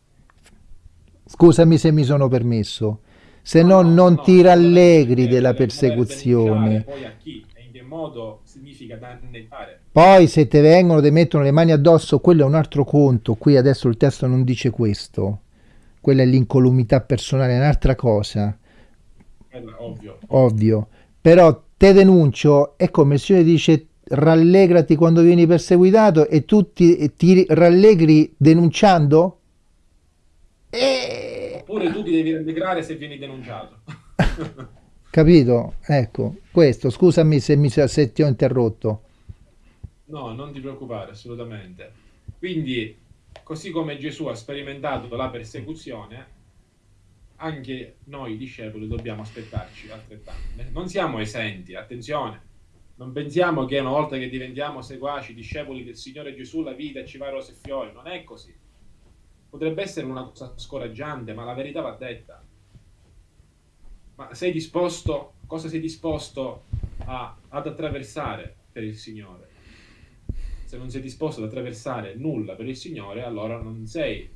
Scusami se mi sono permesso, se no, no non no, ti rallegri della persecuzione. Poi a chi e in che modo significa danneggiare. Poi se te vengono, ti mettono le mani addosso, quello è un altro conto. Qui adesso il testo non dice questo. Quella è l'incolumità personale, è un'altra cosa. ovvio. Ovvio. Però te denuncio, è come il Signore dice rallegrati quando vieni perseguitato e tu ti, ti rallegri denunciando? E... Oppure tu ti devi rallegrare se vieni denunciato. <laughs> Capito? Ecco, questo, scusami se, mi, se ti ho interrotto. No, non ti preoccupare, assolutamente. Quindi, così come Gesù ha sperimentato la persecuzione, anche noi discepoli dobbiamo aspettarci altrettanto. Non siamo esenti, attenzione. Non pensiamo che una volta che diventiamo seguaci, discepoli del Signore Gesù, la vita ci va rose e fiori. Non è così potrebbe essere una cosa scoraggiante, ma la verità va detta. Ma sei disposto, cosa sei disposto a, ad attraversare per il Signore? Se non sei disposto ad attraversare nulla per il Signore, allora non sei,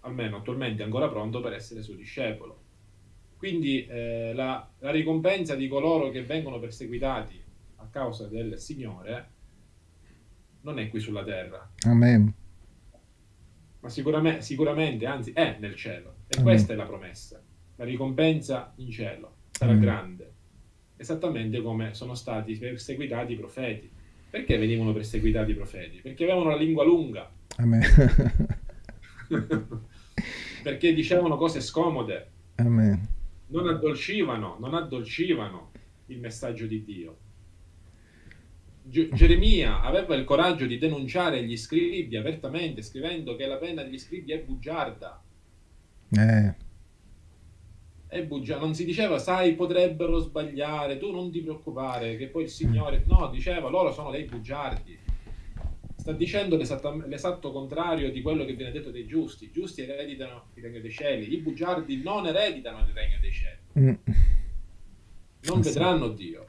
almeno attualmente, ancora pronto per essere suo discepolo. Quindi eh, la, la ricompensa di coloro che vengono perseguitati a causa del Signore non è qui sulla terra. Amen ma sicuramente, sicuramente, anzi è nel cielo. E mm. questa è la promessa. La ricompensa in cielo sarà mm. grande, esattamente come sono stati perseguitati i profeti. Perché venivano perseguitati i profeti? Perché avevano la lingua lunga. Amen. <laughs> <laughs> Perché dicevano cose scomode. Amen. Non addolcivano, non addolcivano il messaggio di Dio. Geremia aveva il coraggio di denunciare gli scribi apertamente, scrivendo che la penna degli scribi è bugiarda. Eh. È bugiarda. Non si diceva, sai, potrebbero sbagliare, tu non ti preoccupare, che poi il Signore... No, diceva, loro sono dei bugiardi. Sta dicendo l'esatto contrario di quello che viene detto dei giusti. I giusti ereditano il regno dei cieli, i bugiardi non ereditano il regno dei cieli. Mm. Non vedranno Dio.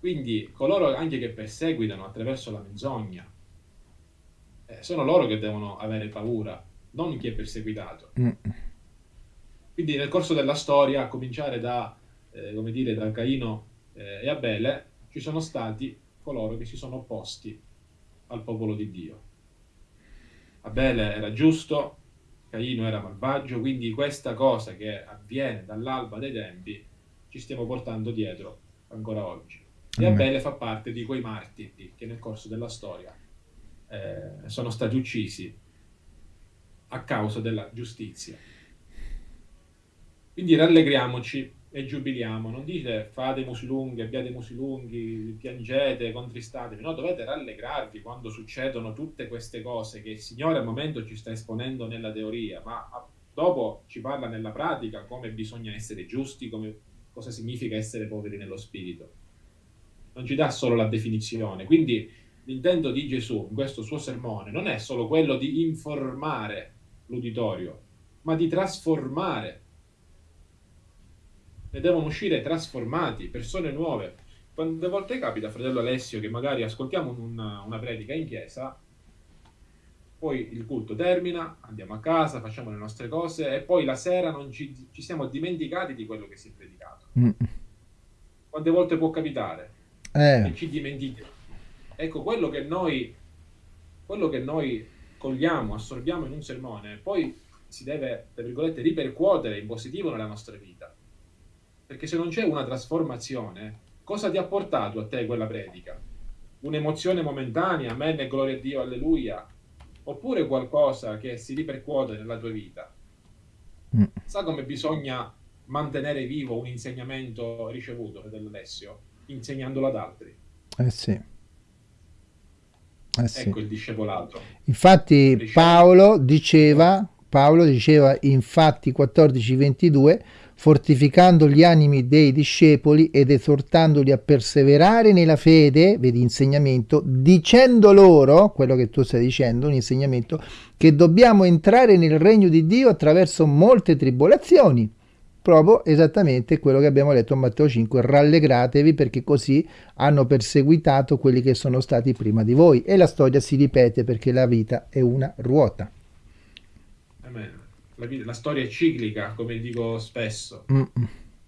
Quindi coloro anche che perseguitano attraverso la menzogna, eh, sono loro che devono avere paura, non chi è perseguitato. Mm. Quindi nel corso della storia, a cominciare da, eh, come dire, da Caino eh, e Abele, ci sono stati coloro che si sono opposti al popolo di Dio. Abele era giusto, Caino era malvagio, quindi questa cosa che avviene dall'alba dei tempi ci stiamo portando dietro ancora oggi. E Abele fa parte di quei martiri che nel corso della storia eh, sono stati uccisi a causa della giustizia. Quindi rallegriamoci e giubiliamo. Non dite fate musi lunghi, abbiate musi lunghi, piangete, contristatevi. No, dovete rallegrarvi quando succedono tutte queste cose che il Signore al momento ci sta esponendo nella teoria, ma dopo ci parla nella pratica come bisogna essere giusti, come, cosa significa essere poveri nello spirito. Non ci dà solo la definizione. Quindi l'intento di Gesù in questo suo sermone non è solo quello di informare l'uditorio, ma di trasformare ne devono uscire trasformati, persone nuove. Quante volte capita, fratello Alessio, che magari ascoltiamo una, una predica in chiesa, poi il culto termina, andiamo a casa, facciamo le nostre cose e poi la sera non ci, ci siamo dimenticati di quello che si è predicato. Mm. Quante volte può capitare? Eh. E ci dimentichiamo. Ecco, quello che noi, quello che noi cogliamo, assorbiamo in un sermone, poi si deve, tra virgolette, ripercuotere in positivo nella nostra vita. Perché se non c'è una trasformazione, cosa ti ha portato a te quella predica? Un'emozione momentanea, amen gloria a Dio, alleluia? Oppure qualcosa che si ripercuote nella tua vita? Mm. Sa come bisogna mantenere vivo un insegnamento ricevuto dall'Alessio? Insegnandolo ad altri. Eh sì. Eh sì. Ecco il discepolato. Infatti Paolo diceva, Paolo diceva infatti 14:22 fortificando gli animi dei discepoli ed esortandoli a perseverare nella fede, vedi insegnamento, dicendo loro, quello che tu stai dicendo, un insegnamento, che dobbiamo entrare nel regno di Dio attraverso molte tribolazioni. Proprio esattamente quello che abbiamo letto in Matteo 5, rallegratevi perché così hanno perseguitato quelli che sono stati prima di voi. E la storia si ripete perché la vita è una ruota. La, la storia è ciclica, come dico spesso, mm.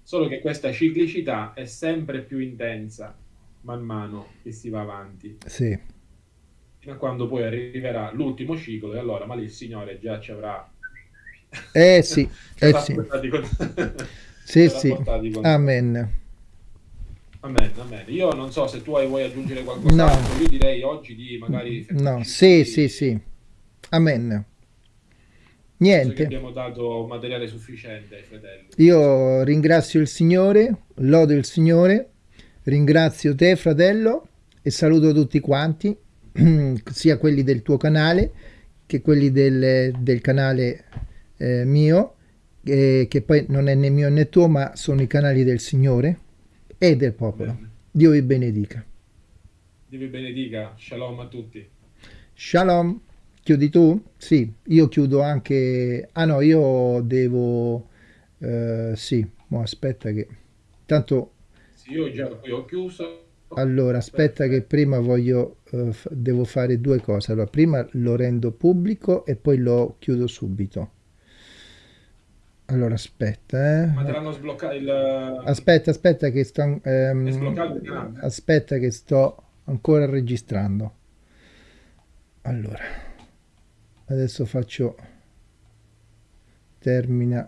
solo che questa ciclicità è sempre più intensa man mano che si va avanti. Sì. Fino a quando poi arriverà l'ultimo ciclo e allora ma lì il Signore già ci avrà... Eh sì, <laughs> eh sì. Con... <laughs> sì, sì. Con... Amen. Amen, amen. Io non so se tu vuoi aggiungere qualcosa. No. Io direi oggi di magari... No, sì, sì, sì. Amen. Niente. abbiamo dato materiale sufficiente ai fratelli. Io ringrazio il Signore, lodo il Signore, ringrazio te fratello e saluto tutti quanti, <clears throat> sia quelli del tuo canale che quelli del, del canale eh, mio, eh, che poi non è né mio né tuo, ma sono i canali del Signore e del popolo. Bene. Dio vi benedica. Dio vi benedica. Shalom a tutti. Shalom. Chiudi tu? Sì, io chiudo anche... Ah no, io devo... Eh, sì, mo aspetta che... Tanto... Sì, io già qui ho chiuso. Allora, aspetta che prima voglio... Eh, devo fare due cose. Allora, prima lo rendo pubblico e poi lo chiudo subito. Allora, aspetta, eh. Ma te l'hanno sbloccato il... Aspetta, aspetta che sto... Ehm, aspetta che sto ancora registrando. Allora adesso faccio termina